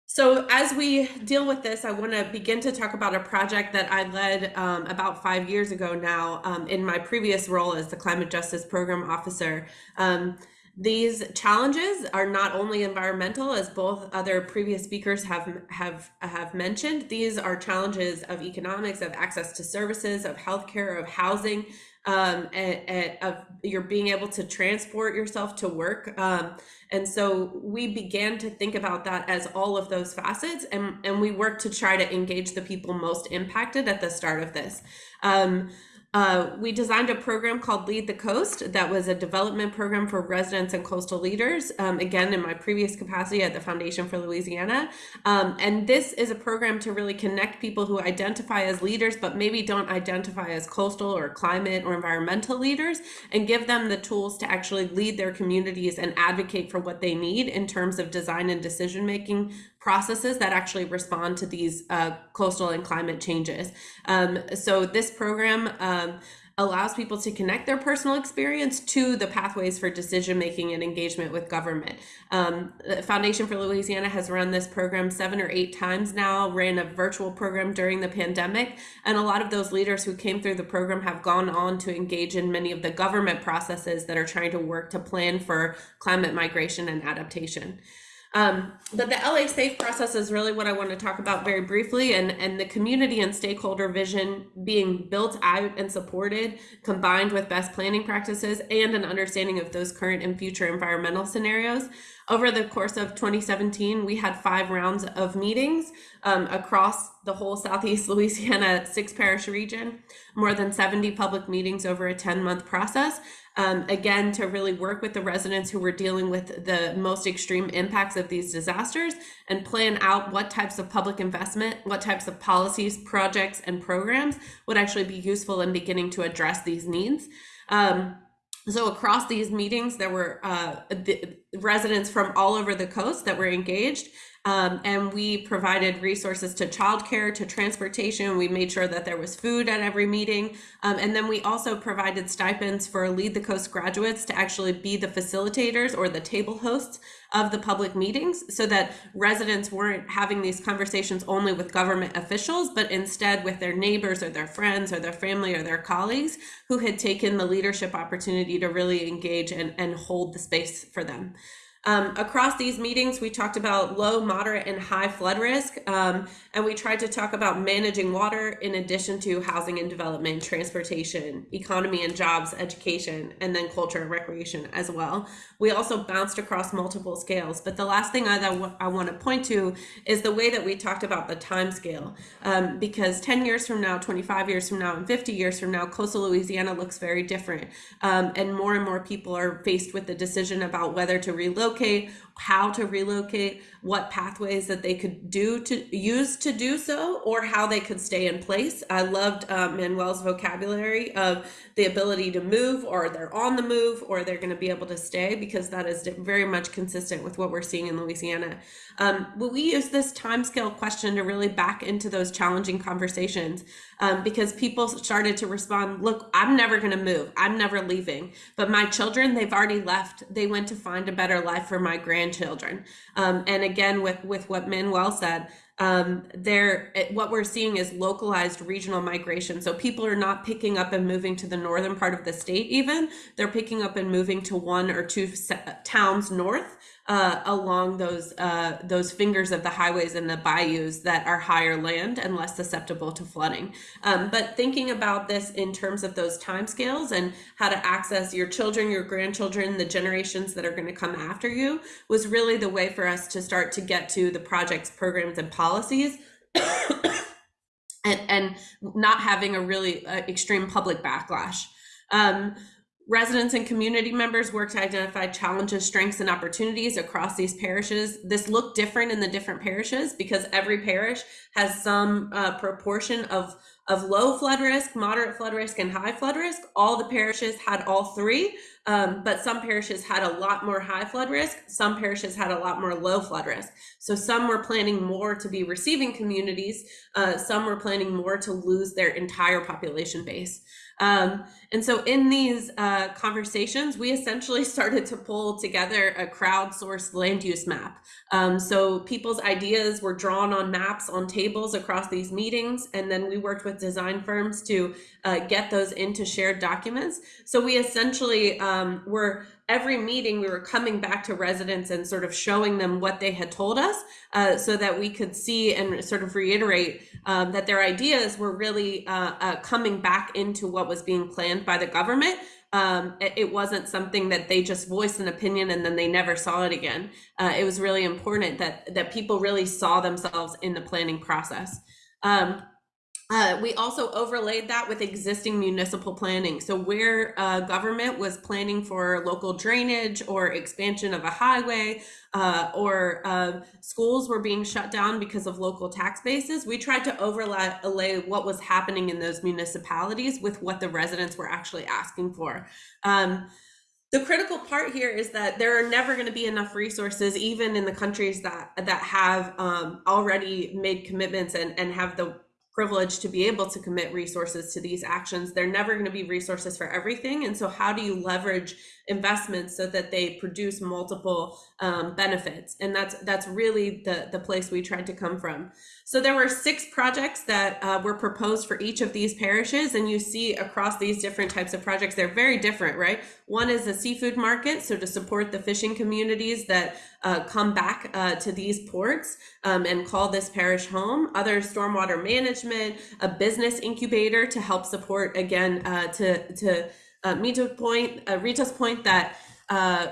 so as we deal with this, I want to begin to talk about a project that I led um, about five years ago now um, in my previous role as the Climate Justice Program Officer. Um, these challenges are not only environmental, as both other previous speakers have have have mentioned. These are challenges of economics, of access to services, of healthcare, of housing, um, and, and of you're being able to transport yourself to work. Um, and so we began to think about that as all of those facets, and, and we worked to try to engage the people most impacted at the start of this. Um, uh, we designed a program called Lead the Coast that was a development program for residents and coastal leaders, um, again, in my previous capacity at the Foundation for Louisiana. Um, and this is a program to really connect people who identify as leaders, but maybe don't identify as coastal or climate or environmental leaders, and give them the tools to actually lead their communities and advocate for what they need in terms of design and decision making processes that actually respond to these uh, coastal and climate changes. Um, so this program um, allows people to connect their personal experience to the pathways for decision making and engagement with government. Um, the Foundation for Louisiana has run this program seven or eight times now, ran a virtual program during the pandemic, and a lot of those leaders who came through the program have gone on to engage in many of the government processes that are trying to work to plan for climate migration and adaptation. Um, but the LA Safe process is really what I want to talk about very briefly, and, and the community and stakeholder vision being built out and supported, combined with best planning practices and an understanding of those current and future environmental scenarios. Over the course of 2017, we had five rounds of meetings um, across the whole Southeast Louisiana six parish region, more than 70 public meetings over a 10 month process um, again, to really work with the residents who were dealing with the most extreme impacts of these disasters and plan out what types of public investment, what types of policies, projects, and programs would actually be useful in beginning to address these needs. Um, so across these meetings, there were uh, the residents from all over the coast that were engaged um, and we provided resources to childcare, to transportation. We made sure that there was food at every meeting. Um, and then we also provided stipends for Lead the Coast graduates to actually be the facilitators or the table hosts of the public meetings so that residents weren't having these conversations only with government officials, but instead with their neighbors or their friends or their family or their colleagues who had taken the leadership opportunity to really engage and, and hold the space for them. Um, across these meetings, we talked about low, moderate, and high flood risk, um, and we tried to talk about managing water in addition to housing and development, transportation, economy and jobs, education, and then culture and recreation as well. We also bounced across multiple scales, but the last thing I, I want to point to is the way that we talked about the time scale, um, because 10 years from now, 25 years from now, and 50 years from now, coastal Louisiana looks very different, um, and more and more people are faced with the decision about whether to relocate relocate how to relocate, what pathways that they could do to use to do so, or how they could stay in place. I loved uh, Manuel's vocabulary of the ability to move, or they're on the move, or they're going to be able to stay, because that is very much consistent with what we're seeing in Louisiana. Um, we use this timescale question to really back into those challenging conversations um, because people started to respond look, I'm never going to move, I'm never leaving. But my children, they've already left. They went to find a better life for my grandchildren. Um, and again, with, with what Manuel said, um, there what we're seeing is localized regional migration. So people are not picking up and moving to the northern part of the state. Even they're picking up and moving to one or two towns north uh, along those uh, those fingers of the highways and the bayous that are higher land and less susceptible to flooding. Um, but thinking about this in terms of those timescales and how to access your children, your grandchildren, the generations that are going to come after you was really the way for us to start to get to the projects, programs, and policies. and, and not having a really uh, extreme public backlash. Um, Residents and community members work to identify challenges, strengths, and opportunities across these parishes. This looked different in the different parishes because every parish has some uh, proportion of, of low flood risk, moderate flood risk, and high flood risk. All the parishes had all three, um, but some parishes had a lot more high flood risk. Some parishes had a lot more low flood risk. So some were planning more to be receiving communities. Uh, some were planning more to lose their entire population base. Um, and so in these uh, conversations, we essentially started to pull together a crowdsourced land use map. Um, so people's ideas were drawn on maps on tables across these meetings, and then we worked with design firms to uh, get those into shared documents. So we essentially um, were every meeting we were coming back to residents and sort of showing them what they had told us uh, so that we could see and sort of reiterate um, that their ideas were really uh, uh, coming back into what was being planned by the government um, it, wasn't something that they just voiced an opinion and then they never saw it again. Uh, it was really important that that people really saw themselves in the planning process. Um, uh, we also overlaid that with existing municipal planning. So where uh, government was planning for local drainage or expansion of a highway uh, or uh, schools were being shut down because of local tax bases, we tried to overlay what was happening in those municipalities with what the residents were actually asking for. Um, the critical part here is that there are never going to be enough resources even in the countries that that have um, already made commitments and, and have the privileged to be able to commit resources to these actions. They're never going to be resources for everything. And so how do you leverage investments so that they produce multiple um, benefits? And that's that's really the, the place we tried to come from. So there were six projects that uh, were proposed for each of these parishes. And you see across these different types of projects, they're very different, right? One is a seafood market. So to support the fishing communities that uh, come back uh, to these ports um, and call this parish home. Other stormwater management, a business incubator to help support again uh, to to uh, Mita's point, uh, Ritu's point that uh,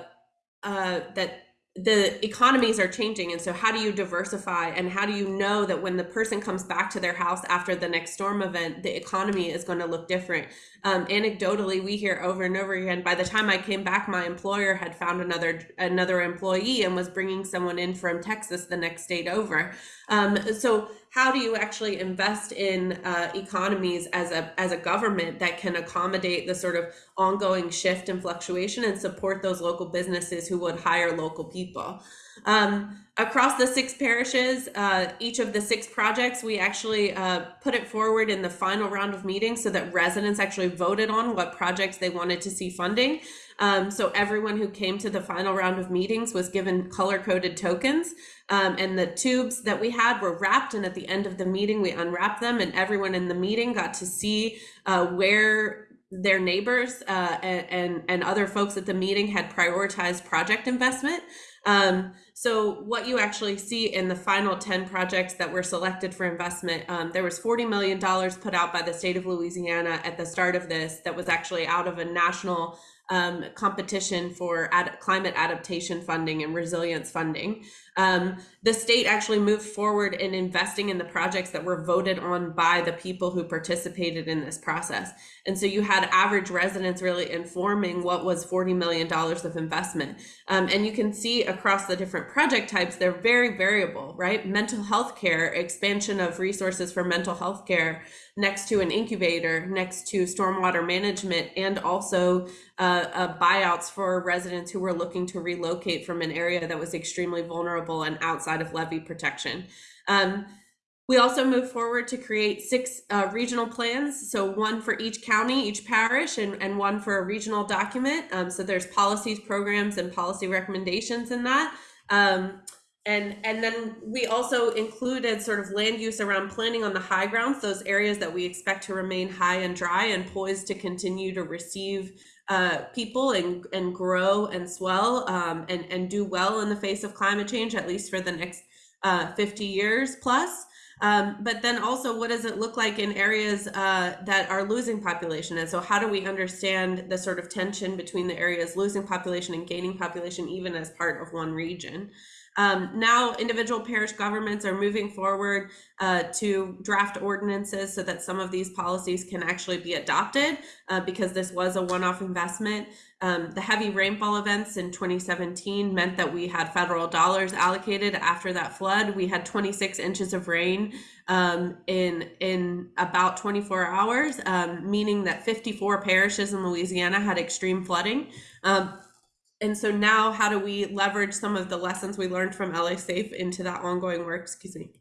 uh, that the economies are changing. And so how do you diversify? And how do you know that when the person comes back to their house after the next storm event the economy is going to look different? Um, anecdotally we hear over and over again by the time i came back my employer had found another another employee and was bringing someone in from texas the next state over. Um, so how do you actually invest in uh, economies as a as a government that can accommodate the sort of ongoing shift and fluctuation and support those local businesses who would hire local people? Um, across the six parishes uh, each of the six projects we actually uh, put it forward in the final round of meetings so that residents actually voted on what projects they wanted to see funding um, so everyone who came to the final round of meetings was given color coded tokens um, and the tubes that we had were wrapped. And at the end of the meeting, we unwrapped them and everyone in the meeting got to see uh, where their neighbors uh, and, and, other folks at the meeting had prioritized project investment. Um, so what you actually see in the final 10 projects that were selected for investment, um, there was $40 million put out by the state of Louisiana at the start of this that was actually out of a national um, competition for ad- climate adaptation funding and resilience funding. Um, the state actually moved forward in investing in the projects that were voted on by the people who participated in this process. And so you had average residents really informing what was $40 million of investment. Um, and you can see across the different project types, they're very variable, right? Mental health care, expansion of resources for mental health care next to an incubator, next to stormwater management, and also uh, uh, buyouts for residents who were looking to relocate from an area that was extremely vulnerable and outside of levee protection. Um, we also moved forward to create six uh, regional plans. So one for each county, each parish, and, and one for a regional document. Um, so there's policies, programs, and policy recommendations in that. Um, and and then we also included sort of land use around planning on the high grounds, those areas that we expect to remain high and dry and poised to continue to receive uh, people and and grow and swell um, and and do well in the face of climate change, at least for the next uh, 50 years plus. Um, but then also, what does it look like in areas uh, that are losing population? And so, how do we understand the sort of tension between the areas losing population and gaining population, even as part of one region? Um, now, individual parish governments are moving forward uh, to draft ordinances so that some of these policies can actually be adopted uh, because this was a one off investment. Um, the heavy rainfall events in 2017 meant that we had federal dollars allocated after that flood. We had 26 inches of rain um, in in about 24 hours, um, meaning that 54 parishes in Louisiana had extreme flooding. Um, and so now how do we leverage some of the lessons we learned from LA Safe into that ongoing work? Excuse me.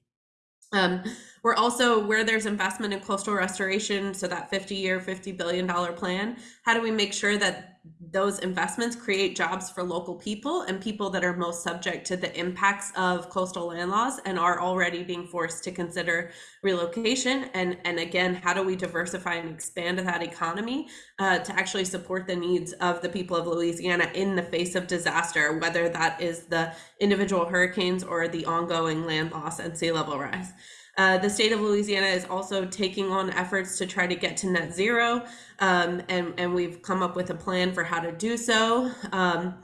Um, we're also where there's investment in coastal restoration, so that 50 year, $50 billion plan, how do we make sure that those investments create jobs for local people and people that are most subject to the impacts of coastal land loss and are already being forced to consider relocation? And, and again, how do we diversify and expand that economy uh, to actually support the needs of the people of Louisiana in the face of disaster, whether that is the individual hurricanes or the ongoing land loss and sea level rise? Uh, the state of Louisiana is also taking on efforts to try to get to net zero, um, and, and we've come up with a plan for how to do so. Um,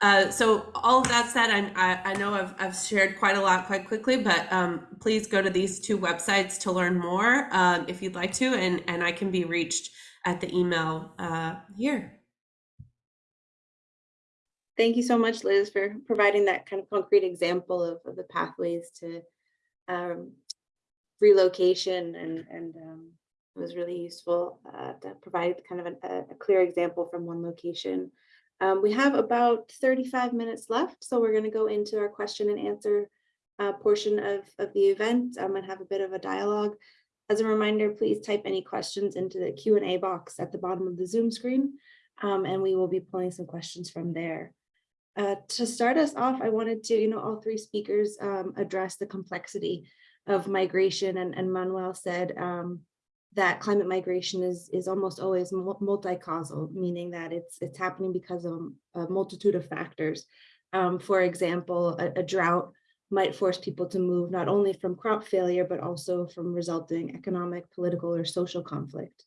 uh, so all of that said, I, I, know I've, I've shared quite a lot quite quickly, but um, please go to these two websites to learn more um, if you'd like to, and, and I can be reached at the email uh, here. Thank you so much, Liz, for providing that kind of concrete example of, of the pathways to um, relocation and, and um, it was really useful uh, to provide kind of an, a, a, clear example from one location. Um, we have about 35 minutes left, so we're going to go into our question and answer uh, portion of, of the event um, and have a bit of a dialogue. As a reminder, please type any questions into the Q&A box at the bottom of the Zoom screen, um, and we will be pulling some questions from there. Uh, to start us off, I wanted to, you know, all three speakers um, address the complexity of migration and, and Manuel said um, that climate migration is is almost always multi-causal, meaning that it's it's happening because of a multitude of factors. Um, for example, a, a, drought might force people to move not only from crop failure, but also from resulting economic, political, or social conflict.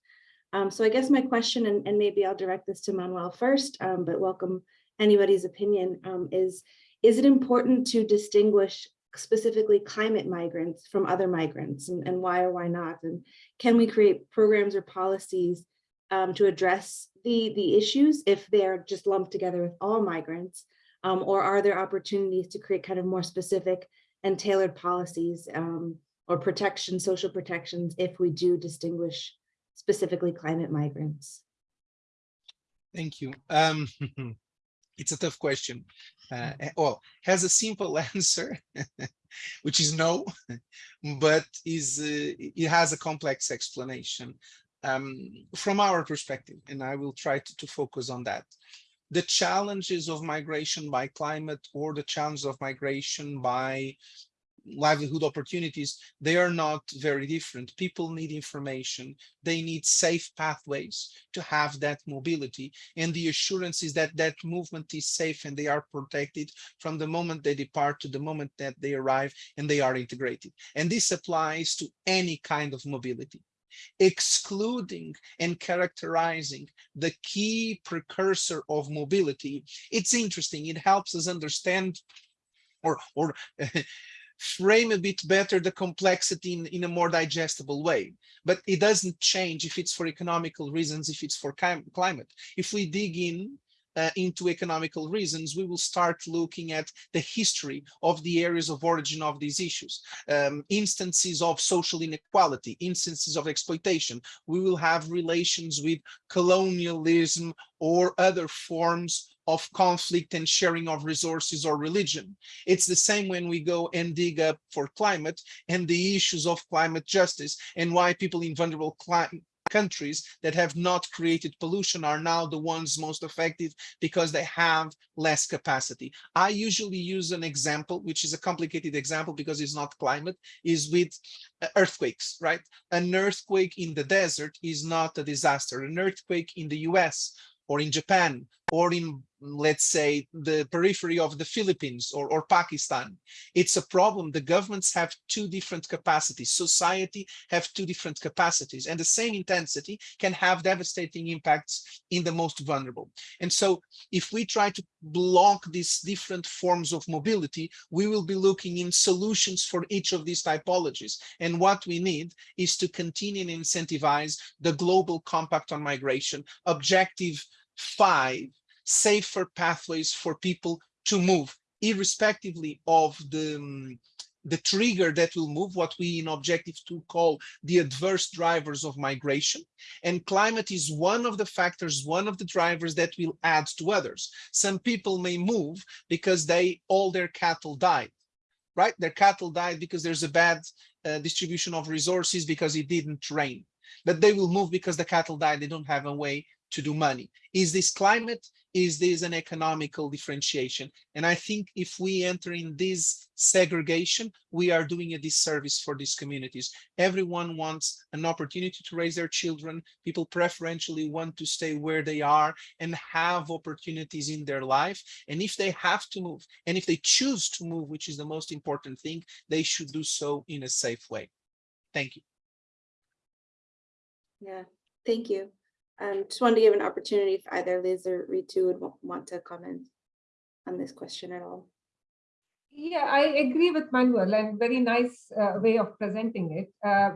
Um, so I guess my question, and, and, maybe I'll direct this to Manuel first, um, but welcome anybody's opinion, um, is, is it important to distinguish specifically climate migrants from other migrants and, and why or why not? And can we create programs or policies um, to address the, the issues if they're just lumped together with all migrants? Um, or are there opportunities to create kind of more specific and tailored policies um, or protection, social protections, if we do distinguish specifically climate migrants? Thank you. Um, it's a tough question. Uh, mm. well, has a simple answer, which is no, but is uh, it has a complex explanation um, from our perspective, and I will try to, to focus on that. The challenges of migration by climate or the challenges of migration by livelihood opportunities, they are not very different. People need information. They need safe pathways to have that mobility. And the assurance is that that movement is safe and they are protected from the moment they depart to the moment that they arrive and they are integrated. And this applies to any kind of mobility excluding and characterizing the key precursor of mobility. It's interesting. It helps us understand or, or frame a bit better the complexity in, in a more digestible way. But it doesn't change if it's for economical reasons, if it's for climate. If we dig in uh, into economical reasons, we will start looking at the history of the areas of origin of these issues, um, instances of social inequality, instances of exploitation. We will have relations with colonialism or other forms of conflict and sharing of resources or religion. It's the same when we go and dig up for climate and the issues of climate justice and why people in vulnerable countries that have not created pollution are now the ones most affected because they have less capacity. I usually use an example, which is a complicated example because it's not climate, is with uh, earthquakes, right? An earthquake in the desert is not a disaster. An earthquake in the US or in Japan or in let's say the periphery of the Philippines or, or Pakistan. It's a problem. The governments have two different capacities. Society have two different capacities and the same intensity can have devastating impacts in the most vulnerable. And so if we try to block these different forms of mobility, we will be looking in solutions for each of these typologies. And what we need is to continue and incentivize the global compact on migration, objective five, safer pathways for people to move, irrespectively of the, um, the trigger that will move, what we in Objective 2 call the adverse drivers of migration. And climate is one of the factors, one of the drivers that will add to others. Some people may move because they all their cattle died, right? Their cattle died because there's a bad uh, distribution of resources because it didn't rain. But they will move because the cattle died, they don't have a way to do money. Is this climate? Is this an economical differentiation? And I think if we enter in this segregation, we are doing a disservice for these communities. Everyone wants an opportunity to raise their children. People preferentially want to stay where they are and have opportunities in their life. And if they have to move, and if they choose to move, which is the most important thing, they should do so in a safe way. Thank you. Yeah, thank you. Um, just wanted to give an opportunity if either Liz or Ritu would want to comment on this question at all. Yeah, I agree with Manuel and very nice uh, way of presenting it. Uh,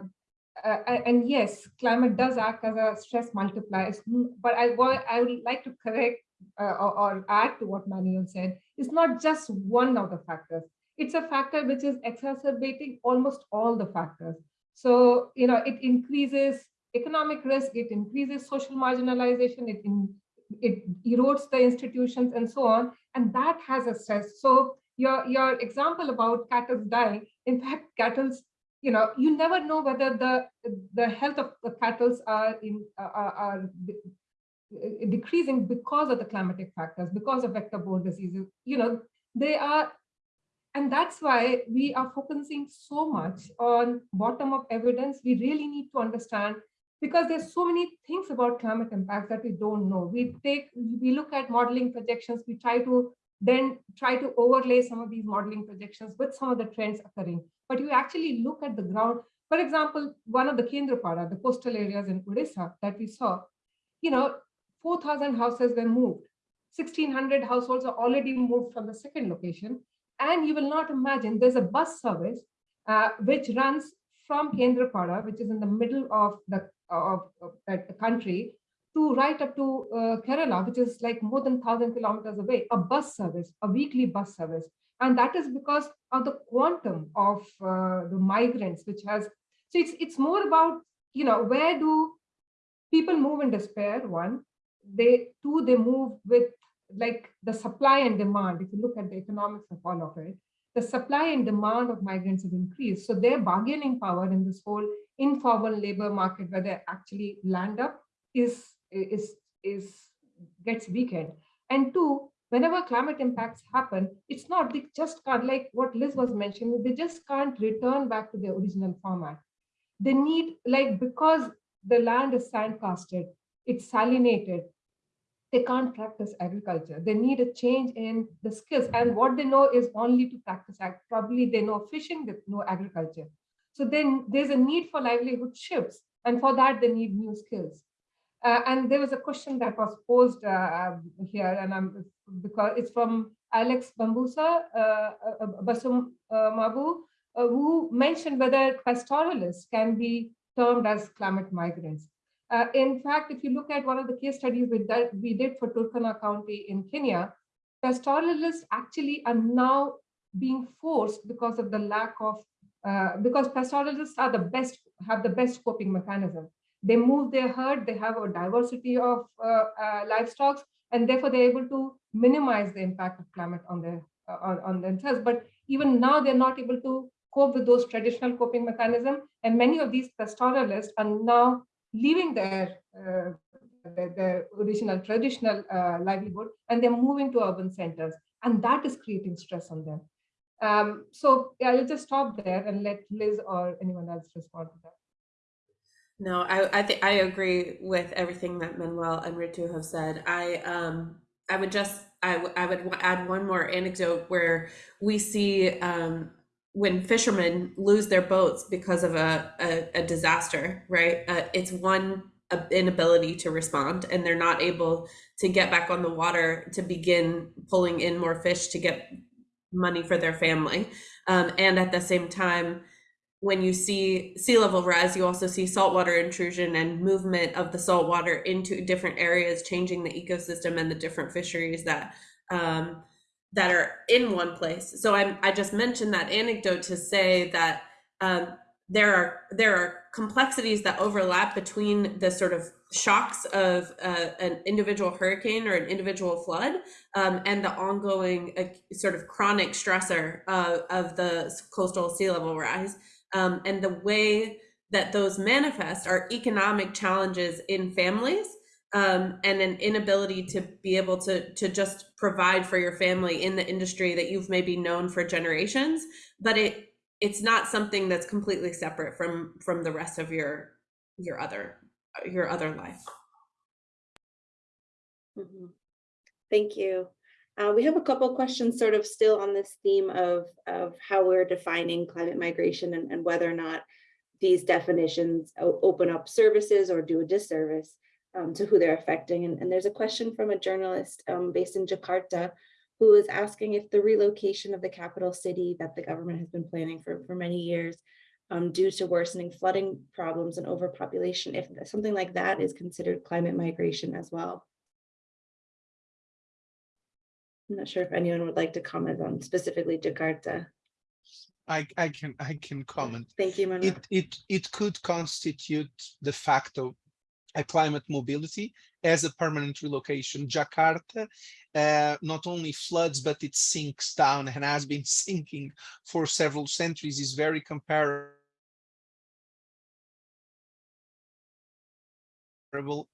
uh, and yes, climate does act as a stress multiplier, but I, I would like to correct uh, or, or add to what Manuel said. It's not just one of the factors. It's a factor which is exacerbating almost all the factors. So, you know, it increases economic risk, it increases social marginalization, it, in, it erodes the institutions and so on, and that has a stress. So your, your example about cattle dying, in fact, cattle, you know, you never know whether the, the health of the cattle are, in, are, are decreasing because of the climatic factors, because of vector-borne diseases. You know, they are and that's why we are focusing so much on bottom-up evidence. We really need to understand because there's so many things about climate impacts that we don't know. We take, we look at modeling projections, we try to then try to overlay some of these modeling projections with some of the trends occurring. But you actually look at the ground. For example, one of the Kendrapada, the coastal areas in Odisha that we saw, you know, 4,000 houses were moved. 1,600 households are already moved from the second location. And you will not imagine there's a bus service uh, which runs from Kendrapada, which is in the middle of the of, of that country, to right up to uh, Kerala, which is like more than 1,000 kilometers away, a bus service, a weekly bus service. And that is because of the quantum of uh, the migrants, which has, so it's, it's more about, you know, where do people move in despair, one, they, two, they move with like the supply and demand, if you look at the economics of all of it, the supply and demand of migrants have increased. So their bargaining power in this whole informal labor market where they actually land up is, is, is gets weakened. And two, whenever climate impacts happen, it's not, they just can't, like what Liz was mentioning, they just can't return back to their original format. They need, like, because the land is sandcasted, it's salinated, they can't practice agriculture. They need a change in the skills. And what they know is only to practice ag. Probably they know fishing, they know agriculture. So then there's a need for livelihood shifts. And for that, they need new skills. Uh, and there was a question that was posed uh, here, and I'm because it's from Alex Bambusa uh, uh, Basum uh, Mabu, uh, who mentioned whether pastoralists can be termed as climate migrants. Uh, in fact, if you look at one of the case studies we did, we did for Turkana County in Kenya, pastoralists actually are now being forced because of the lack of, uh, because pastoralists are the best, have the best coping mechanism. They move their herd, they have a diversity of uh, uh livestock, and therefore they're able to minimize the impact of climate on their uh, on, on themselves. But even now they're not able to cope with those traditional coping mechanisms. And many of these pastoralists are now leaving their, uh, their, their, original traditional uh, livelihood and they're moving to urban centers. And that is creating stress on them. Um, so yeah, I'll just stop there and let Liz or anyone else respond to that. No, I I think I agree with everything that Manuel and Ritu have said. I um I would just I, I would add one more anecdote where we see um when fishermen lose their boats because of a, a, a disaster, right? Uh, it's one inability to respond and they're not able to get back on the water to begin pulling in more fish to get money for their family. Um, and at the same time, when you see sea level rise, you also see saltwater intrusion and movement of the saltwater into different areas, changing the ecosystem and the different fisheries that um, that are in one place. So I I just mentioned that anecdote to say that um, there are there are complexities that overlap between the sort of shocks of uh, an individual hurricane or an individual flood um, and the ongoing uh, sort of chronic stressor uh, of the coastal sea level rise um, and the way that those manifest are economic challenges in families um, and an inability to be able to to just provide for your family in the industry that you've maybe known for generations but it it's not something that's completely separate from from the rest of your your other your other life. Mm -hmm. thank you. Uh, we have a couple questions sort of still on this theme of of how we're defining climate migration and, and whether or not these definitions open up services or do a disservice um, to who they're affecting. And, and, there's a question from a journalist um, based in Jakarta who is asking if the relocation of the capital city that the government has been planning for, for many years um, due to worsening flooding problems and overpopulation, if something like that is considered climate migration as well. I'm not sure if anyone would like to comment on specifically Jakarta. I, I can I can comment. Thank you, Manuel. It, it, it could constitute de facto a climate mobility as a permanent relocation. Jakarta uh, not only floods, but it sinks down and has been sinking for several centuries, is very comparable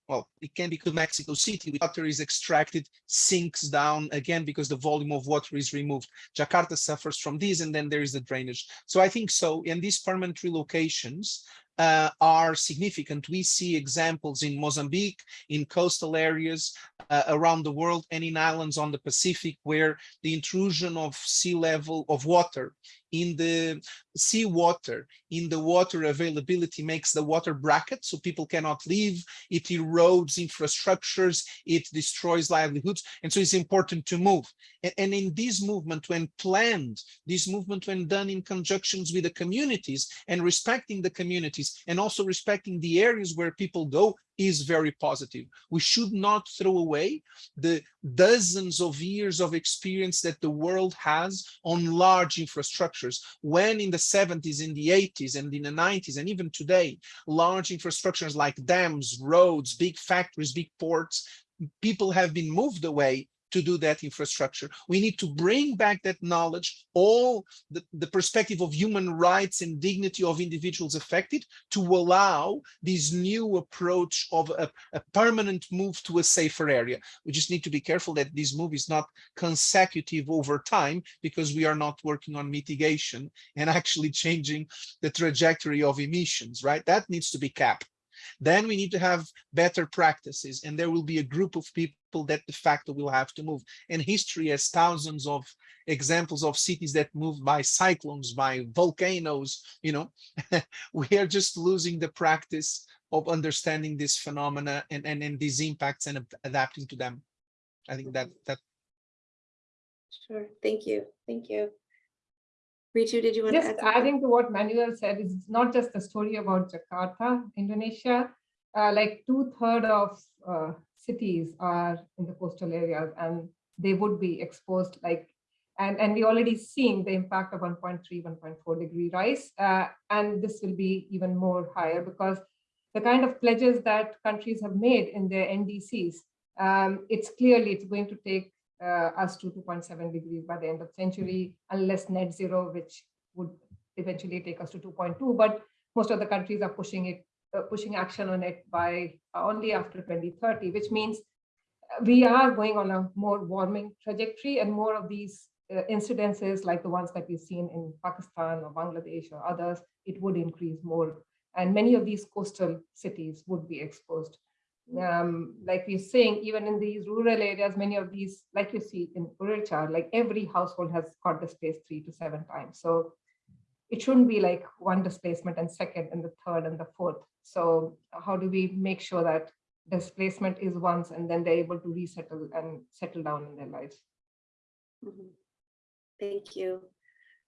well, it can be to Mexico City, water is extracted, sinks down again because the volume of water is removed. Jakarta suffers from this, and then there is the drainage. So I think so, and these permanent relocations uh, are significant. We see examples in Mozambique, in coastal areas uh, around the world, and in islands on the Pacific, where the intrusion of sea level of water in the sea water, in the water availability makes the water bracket so people cannot leave, it erodes infrastructures, it destroys livelihoods, and so it's important to move. And, and in this movement, when planned, this movement when done in conjunctions with the communities and respecting the communities and also respecting the areas where people go, is very positive. We should not throw away the dozens of years of experience that the world has on large infrastructures. When in the 70s, in the 80s, and in the 90s, and even today, large infrastructures like dams, roads, big factories, big ports, people have been moved away to do that infrastructure. We need to bring back that knowledge, all the, the perspective of human rights and dignity of individuals affected to allow this new approach of a, a permanent move to a safer area. We just need to be careful that this move is not consecutive over time because we are not working on mitigation and actually changing the trajectory of emissions, right? That needs to be capped. Then we need to have better practices and there will be a group of people that de facto will have to move. And history has thousands of examples of cities that moved by cyclones, by volcanoes, you know, we are just losing the practice of understanding this phenomena and, and, and these impacts and adapting to them. I think that that Sure, thank you, thank you. Ritu, did you want to Just add? something? adding to what Manuel said, it's not just a story about Jakarta, Indonesia. Uh, like two third of uh, cities are in the coastal areas and they would be exposed like, and, and we already seeing the impact of 1.3, 1.4 degree rise. Uh, and this will be even more higher because the kind of pledges that countries have made in their NDCs, um, it's clearly it's going to take uh, us to 2.7 degrees by the end of century, unless net zero, which would eventually take us to 2.2. But most of the countries are pushing it, uh, pushing action on it by uh, only after 2030, which means we are going on a more warming trajectory and more of these uh, incidences like the ones that we've seen in Pakistan or Bangladesh or others, it would increase more. And many of these coastal cities would be exposed um, like we're saying, even in these rural areas, many of these, like you see in Urechar, like every household has got space three to seven times. So it shouldn't be like one displacement and second and the third and the fourth. So how do we make sure that displacement is once and then they're able to resettle and settle down in their lives? Mhm. Thank you.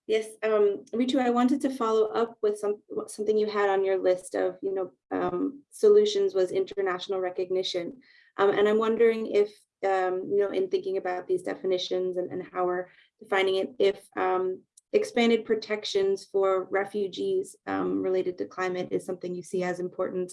Yes, um, Ritu, I wanted to follow up with some something you had on your list of, you know, um, solutions was international recognition. Um, and I'm wondering if, um, you know, in thinking about these definitions and, and how we're defining it, if um, expanded protections for refugees um, related to climate is something you see as important.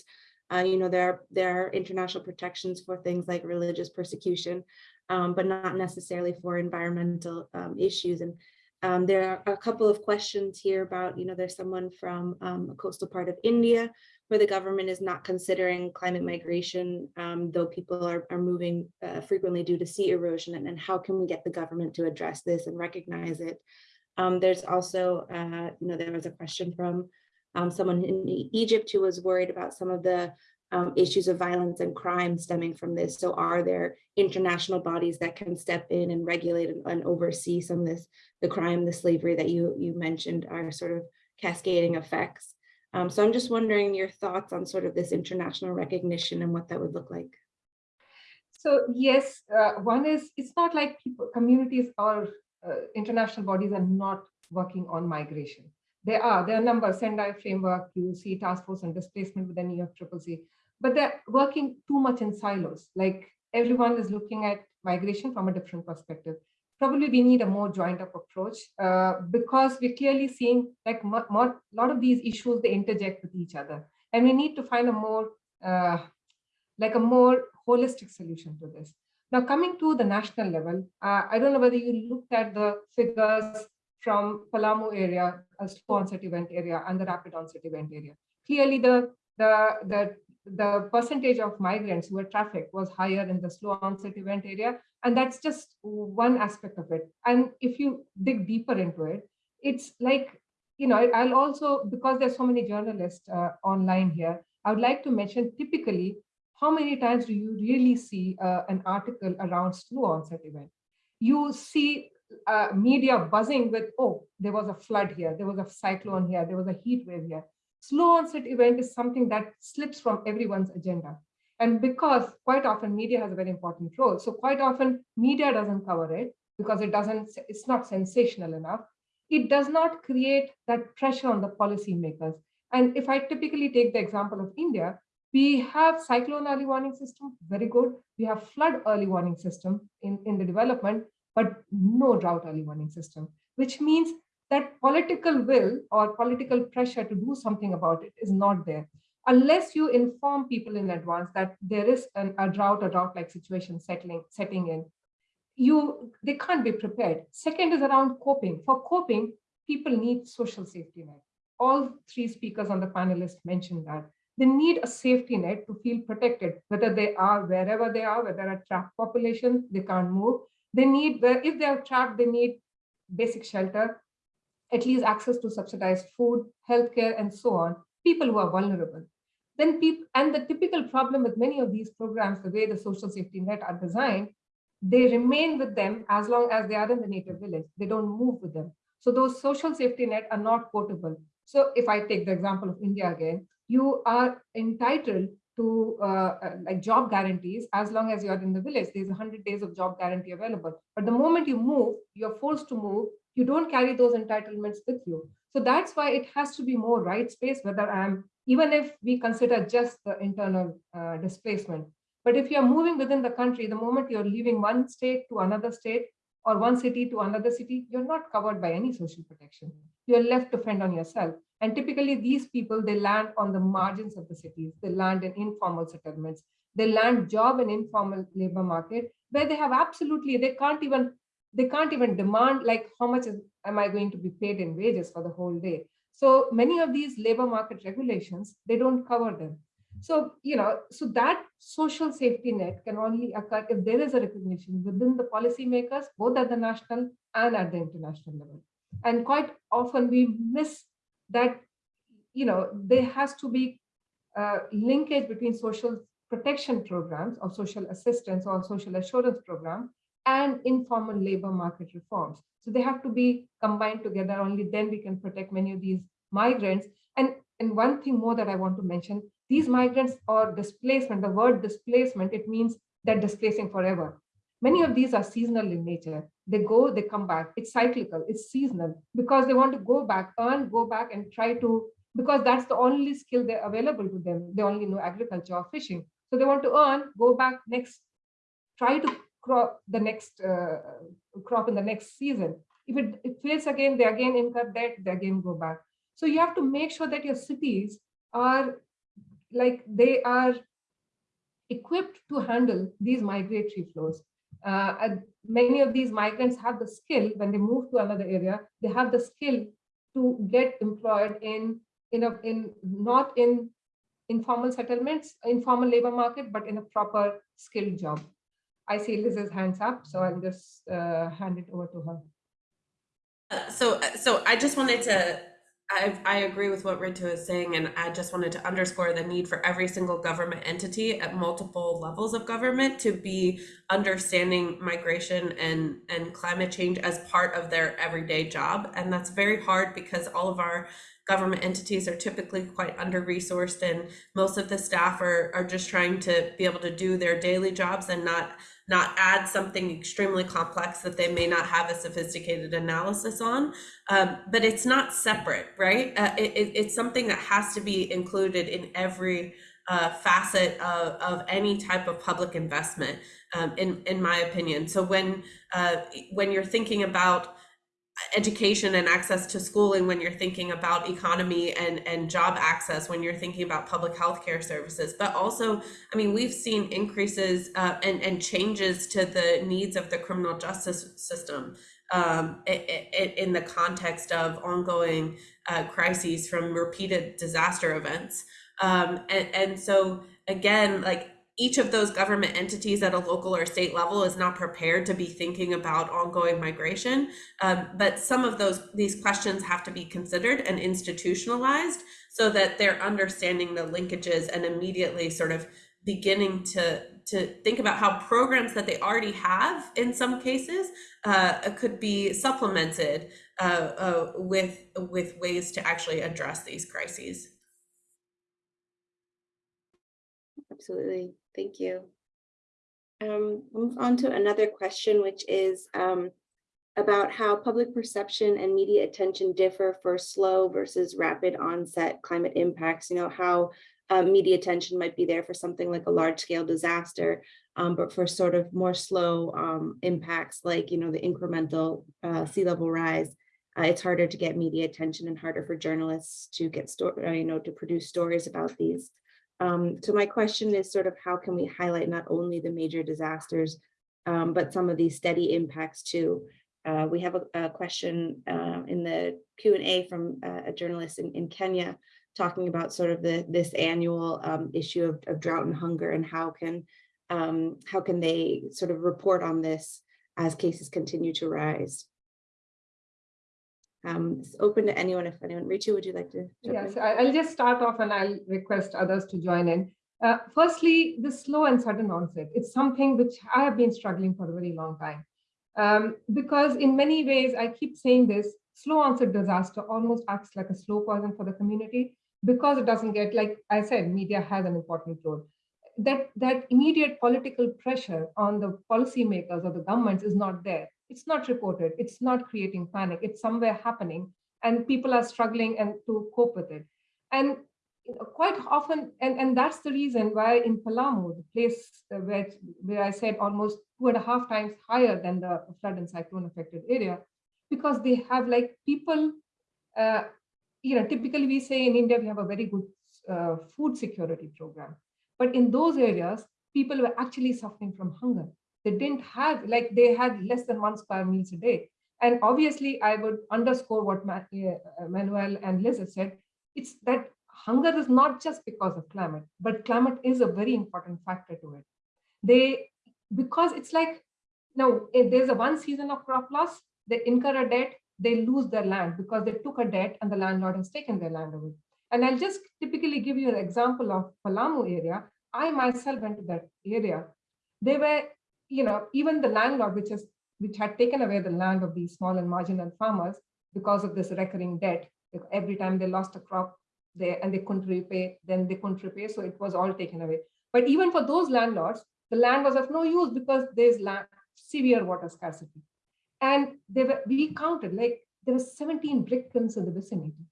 Uh, you know, there are, there are international protections for things like religious persecution, um, but not necessarily for environmental um, issues. And um, there are a couple of questions here about, you know, there's someone from um, a coastal part of India where the government is not considering climate migration, um, though people are, are moving uh, frequently due to sea erosion, and, and how can we get the government to address this and recognize it? Um, there's also, uh, you know, there was a question from um, someone in Egypt who was worried about some of the um, issues of violence and crime stemming from this. So are there international bodies that can step in and regulate and, and, oversee some of this, the crime, the slavery that you, you mentioned are sort of cascading effects. Um, so I'm just wondering your thoughts on sort of this international recognition and what that would look like. So yes, uh, one is, it's not like people, communities uh, international bodies are not working on migration. There are, there are numbers, Sendai framework, you see task force on displacement with the UNFCCC, but they're working too much in silos. Like everyone is looking at migration from a different perspective. Probably we need a more joined up approach uh, because we're clearly seeing like a lot of these issues, they interject with each other. And we need to find a more, uh, like a more holistic solution to this. Now coming to the national level, uh, I don't know whether you looked at the figures from Palamu area, a slow onset event area and the rapid onset event area. Clearly the, the, the the percentage of migrants who were trafficked was higher in the slow onset event area. And that's just one aspect of it. And if you dig deeper into it, it's like, you know, I'll also, because there's so many journalists uh, online here, I would like to mention typically, how many times do you really see uh, an article around slow onset event? You see uh, media buzzing with, oh, there was a flood here, there was a cyclone here, there was a heat wave here slow onset event is something that slips from everyone's agenda. And because quite often media has a very important role. So quite often media doesn't cover it because it doesn't, it's not sensational enough. It does not create that pressure on the policymakers. And if I typically take the example of India, we have cyclone early warning system, very good. We have flood early warning system in, in the development, but no drought early warning system, which means that political will or political pressure to do something about it is not there unless you inform people in advance that there is an, a drought or drought-like situation settling setting in you they can't be prepared. Second is around coping. For coping, people need social safety net. All three speakers on the panelist mentioned that. They need a safety net to feel protected, whether they are wherever they are, whether a trapped population, they can't move. They need, if they are trapped, they need basic shelter, at least access to subsidized food, healthcare, and so on. People who are vulnerable. Then people, and the typical problem with many of these programs, the way the social safety net are designed, they remain with them as long as they are in the native village. They don't move with them. So those social safety net are not portable. So if I take the example of India again, you are entitled to uh, uh, like job guarantees as long as you're in the village. There's 100 days of job guarantee available. But the moment you move, you're forced to move, you don't carry those entitlements with you. So that's why it has to be more right space, whether I'm, even if we consider just the internal uh, displacement. But if you're moving within the country, the moment you're leaving one state to another state or one city to another city, you're not covered by any social protection. You're left to fend on yourself. And typically these people, they land on the margins of the cities. They land in informal settlements. They land job in informal labor market where they have absolutely, they can't even, they can't even demand like how much is, am I going to be paid in wages for the whole day. So many of these labor market regulations, they don't cover them. So, you know, so that social safety net can only occur if there is a recognition within the policymakers, both at the national and at the international level. And quite often we miss that, you know, there has to be linkage between social protection programs or social assistance or social assurance program and informal labor market reforms. So they have to be combined together. Only then we can protect many of these migrants. And, and one thing more that I want to mention, these migrants or displacement, the word displacement, it means they're displacing forever. Many of these are seasonal in nature. They go, they come back. It's cyclical, it's seasonal because they want to go back, earn, go back and try to, because that's the only skill they're available to them. They only know agriculture or fishing. So they want to earn, go back next, try to crop the next uh, crop in the next season. If it, it fails again, they again incur debt, they again go back. So you have to make sure that your cities are like they are equipped to handle these migratory flows. Uh, many of these migrants have the skill when they move to another area, they have the skill to get employed in, in, a, in not in informal settlements, informal labor market, but in a proper skilled job. I see Liz's hands up, so I'll just uh, hand it over to her. Uh, so, so I just wanted to I, I agree with what Ritu is saying, and I just wanted to underscore the need for every single government entity at multiple levels of government to be understanding migration and, and climate change as part of their everyday job. And that's very hard because all of our government entities are typically quite under-resourced and most of the staff are, are just trying to be able to do their daily jobs and not not add something extremely complex that they may not have a sophisticated analysis on. Um, but it's not separate, right? Uh, it, it, it's something that has to be included in every uh, facet of, of any type of public investment, um, in, in my opinion. So when, uh, when you're thinking about education and access to schooling when you're thinking about economy and, and job access, when you're thinking about public health care services. But also, I mean, we've seen increases uh, and, and changes to the needs of the criminal justice system um, in the context of ongoing uh, crises from repeated disaster events. Um, and, and so again, like each of those government entities at a local or state level is not prepared to be thinking about ongoing migration. Um, but some of those these questions have to be considered and institutionalized so that they're understanding the linkages and immediately sort of beginning to to think about how programs that they already have in some cases uh, could be supplemented uh, uh, with with ways to actually address these crises. Absolutely. Thank you. Um, move on to another question, which is um, about how public perception and media attention differ for slow versus rapid onset climate impacts. You know, how uh, media attention might be there for something like a large scale disaster, um, but for sort of more slow um, impacts like, you know, the incremental uh, sea level rise, uh, it's harder to get media attention and harder for journalists to get, uh, you know, to produce stories about these. Um, so my question is sort of how can we highlight not only the major disasters, um, but some of these steady impacts too. Uh, we have a, a question uh, in the Q and A from uh, a journalist in, in Kenya talking about sort of the this annual um, issue of, of drought and hunger and how can um, how can they sort of report on this as cases continue to rise. Um, it's open to anyone if anyone. Ritu, would you like to? in? Yes, I- I'll just start off and I'll request others to join in. Uh, Firstly, the slow and sudden onset, it's something which I have been struggling for a very long time. Um, Because in many ways, I keep saying this, slow onset disaster almost acts like a slow poison for the community because it doesn't get, like I said, media has an important role. That, that immediate political pressure on the policymakers or the governments is not there. It's not reported. It's not creating panic. It's somewhere happening and people are struggling and to cope with it. And quite often, and, and that's the reason why in Palamu, the place uh, where, where I said almost two and a half times higher than the flood and cyclone affected area, because they have like people, uh, you know, typically we say in India, we have a very good uh, food security program. But in those areas, people were actually suffering from hunger. They didn't have, like they had less than one square meals a day. And obviously, I would underscore what uh, Manuel and Liz have said. It's that hunger is not just because of climate, but climate is a very important factor to it. They, because it's like, no, if there's a one season of crop loss, they incur a debt, they lose their land because they took a debt and the landlord has taken their land away. And I'll just typically give you an example of Palamu area. I myself went to that area. They were, you know, even the landlord, which is which had taken away the land of these small and marginal farmers because of this recurring debt. Every time they lost a crop, they and they couldn't repay, then they couldn't repay, so it was all taken away. But even for those landlords, the land was of no use because there's land, severe water scarcity. And they were, we counted like there were 17 brick kilns in the vicinity.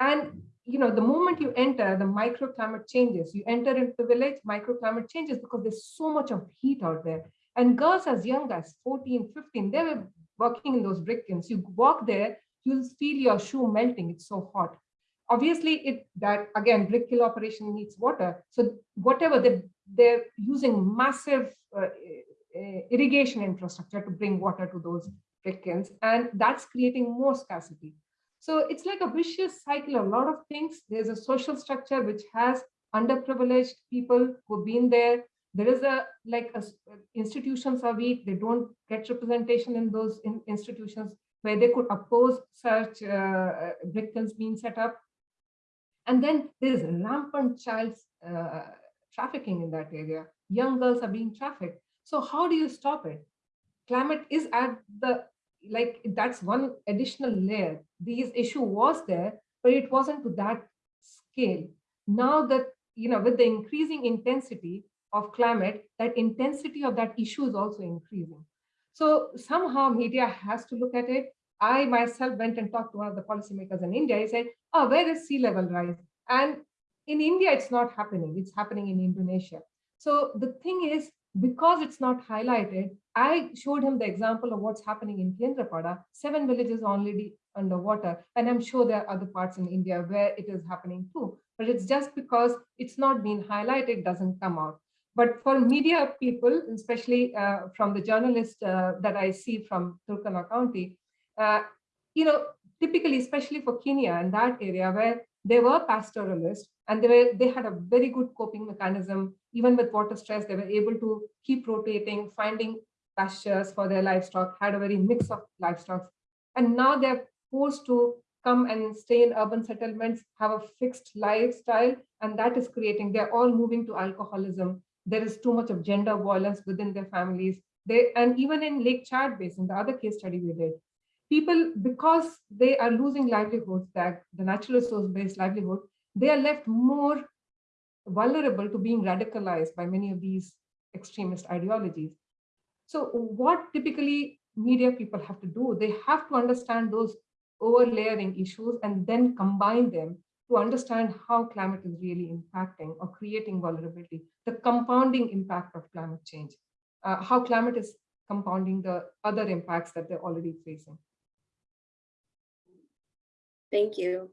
And you know, the moment you enter, the microclimate changes. You enter into the village, microclimate changes because there's so much of heat out there. And girls as young as 14, 15, they were working in those brick kilns. You walk there, you'll feel your shoe melting. It's so hot. Obviously, it that again, brick kiln operation needs water. So whatever they they're using massive uh, uh, irrigation infrastructure to bring water to those brick kilns, and that's creating more scarcity. So it's like a vicious cycle, a lot of things. There's a social structure which has underprivileged people who've been there. There is a like a, institutions are weak. They don't get representation in those in, institutions where they could oppose such uh, kilns being set up. And then there's rampant child uh, trafficking in that area. Young girls are being trafficked. So how do you stop it? Climate is at the like that's one additional layer. These issue was there, but it wasn't to that scale. Now that you know, with the increasing intensity of climate, that intensity of that issue is also increasing. So somehow media has to look at it. I myself went and talked to one of the policymakers in India. He said, oh, where is sea level rise? And in India, it's not happening. It's happening in Indonesia. So the thing is, because it's not highlighted, I showed him the example of what's happening in Kendrapada, seven villages already underwater. And I'm sure there are other parts in India where it is happening too. But it's just because it's not being highlighted, doesn't come out. But for media people, especially uh, from the journalists uh, that I see from Turkana County, uh, you know, typically, especially for Kenya and that area where they were pastoralists and they were they had a very good coping mechanism. Even with water stress they were able to keep rotating finding pastures for their livestock had a very mix of livestock. And now they're forced to come and stay in urban settlements have a fixed lifestyle and that is creating they're all moving to alcoholism. There is too much of gender violence within their families. They and even in lake chad basin the other case study we did people, because they are losing livelihoods, that the natural resource-based livelihood, they are left more vulnerable to being radicalized by many of these extremist ideologies. So what typically media people have to do, they have to understand those overlayering issues and then combine them to understand how climate is really impacting or creating vulnerability, the compounding impact of climate change, uh, how climate is compounding the other impacts that they're already facing. Thank you.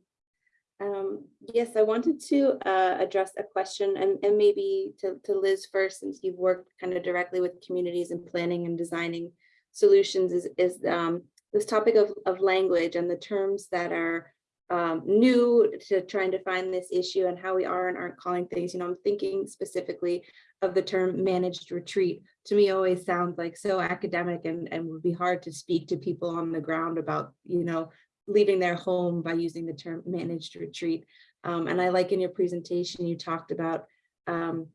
Um, yes, I wanted to uh, address a question and, and maybe to, to Liz first, since you've worked kind of directly with communities and planning and designing solutions is, is um, this topic of, of language and the terms that are um, new to trying to find this issue and how we are and aren't calling things. You know, I'm thinking specifically of the term managed retreat. To me, always sounds like so academic and, and would be hard to speak to people on the ground about, you know, leaving their home by using the term managed retreat. Um, and I like in your presentation, you talked about um,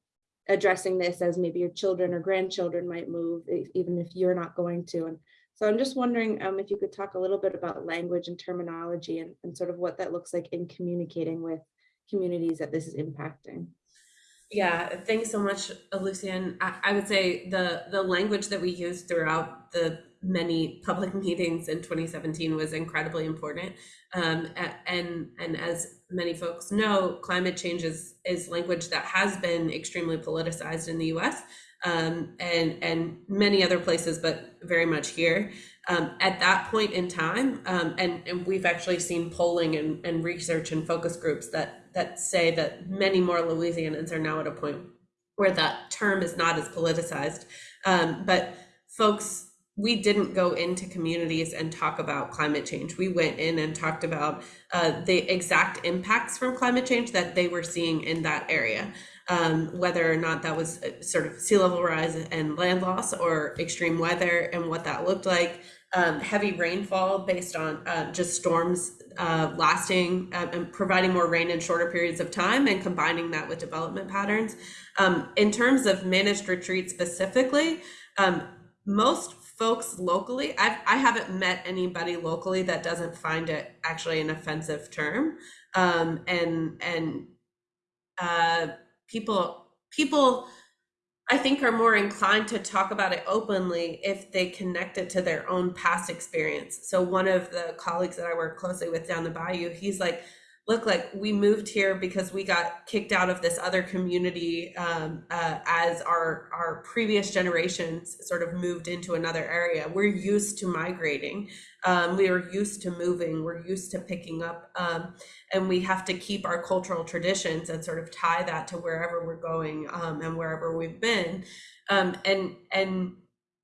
addressing this as maybe your children or grandchildren might move, even if you're not going to. And so I'm just wondering um, if you could talk a little bit about language and terminology and, and sort of what that looks like in communicating with communities that this is impacting. Yeah, thanks so much, Lucienne. I, I would say the the language that we use throughout the many public meetings in 2017 was incredibly important. Um, and and as many folks know, climate change is, is language that has been extremely politicized in the U.S. Um, and and many other places, but very much here. Um, at that point in time, um, and and we've actually seen polling and, and research and focus groups that that say that many more Louisianans are now at a point where that term is not as politicized. Um, but folks, we didn't go into communities and talk about climate change. We went in and talked about uh, the exact impacts from climate change that they were seeing in that area. Um, whether or not that was uh, sort of sea level rise and land loss or extreme weather and what that looked like, um, heavy rainfall based on uh, just storms uh, lasting um, and providing more rain in shorter periods of time and combining that with development patterns. Um, in terms of managed retreat specifically, um, most folks locally, I've, I haven't met anybody locally that doesn't find it actually an offensive term. Um, and and uh, people people I think are more inclined to talk about it openly if they connect it to their own past experience. So one of the colleagues that I work closely with down the bayou, he's like, look, like we moved here because we got kicked out of this other community um, uh, as our our previous generations sort of moved into another area. We're used to migrating. Um, we are used to moving. We're used to picking up, um, and we have to keep our cultural traditions and sort of tie that to wherever we're going um, and wherever we've been. Um, and and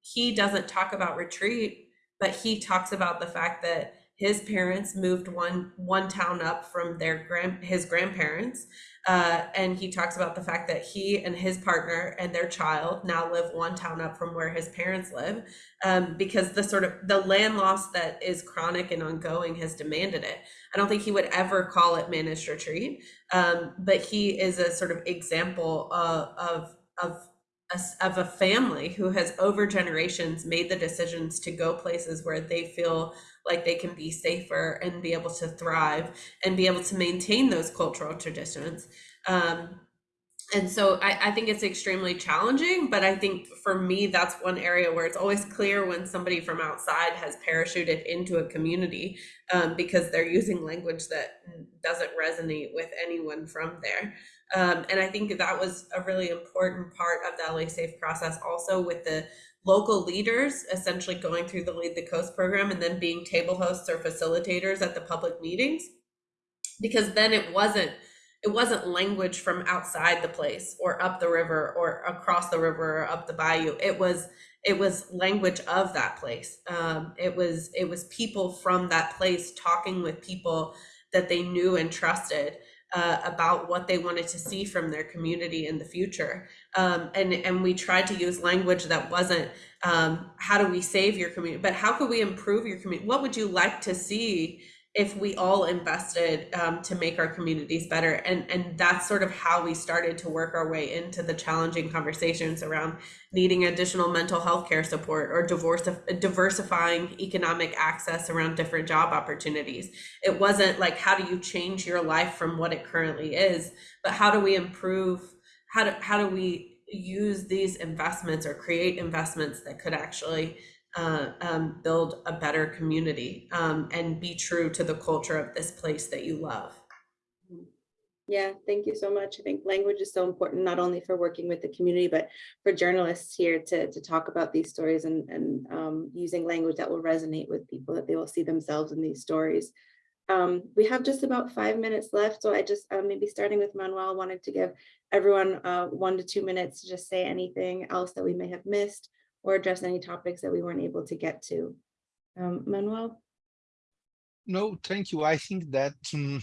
he doesn't talk about retreat, but he talks about the fact that his parents moved one one town up from their grand his grandparents uh, and he talks about the fact that he and his partner and their child now live one town up from where his parents live um, because the sort of the land loss that is chronic and ongoing has demanded it. I don't think he would ever call it managed retreat um, but he is a sort of example of of, of a, of a family who has over generations made the decisions to go places where they feel like they can be safer and be able to thrive and be able to maintain those cultural traditions. Um, and so I, I think it's extremely challenging, but I think for me, that's one area where it's always clear when somebody from outside has parachuted into a community um, because they're using language that doesn't resonate with anyone from there. Um, and I think that was a really important part of the LA Safe process also with the local leaders essentially going through the Lead the Coast program and then being table hosts or facilitators at the public meetings. Because then it wasn't it wasn't language from outside the place or up the river or across the river or up the bayou. It was it was language of that place. Um, it was it was people from that place talking with people that they knew and trusted uh, about what they wanted to see from their community in the future. Um, and, and we tried to use language that wasn't um, how do we save your community, but how could we improve your community? What would you like to see if we all invested um, to make our communities better. And and that's sort of how we started to work our way into the challenging conversations around needing additional mental health care support or divorce diversifying economic access around different job opportunities. It wasn't like how do you change your life from what it currently is but how do we improve how do how do we use these investments or create investments that could actually uh, um, build a better community um, and be true to the culture of this place that you love. Yeah, thank you so much. I think language is so important, not only for working with the community, but for journalists here to, to talk about these stories and, and um, using language that will resonate with people, that they will see themselves in these stories. Um, we have just about five minutes left, so I just, uh, maybe starting with Manuel, wanted to give everyone uh, one to two minutes to just say anything else that we may have missed or address any topics that we weren't able to get to. Um, Manuel? No, thank you. I think that um,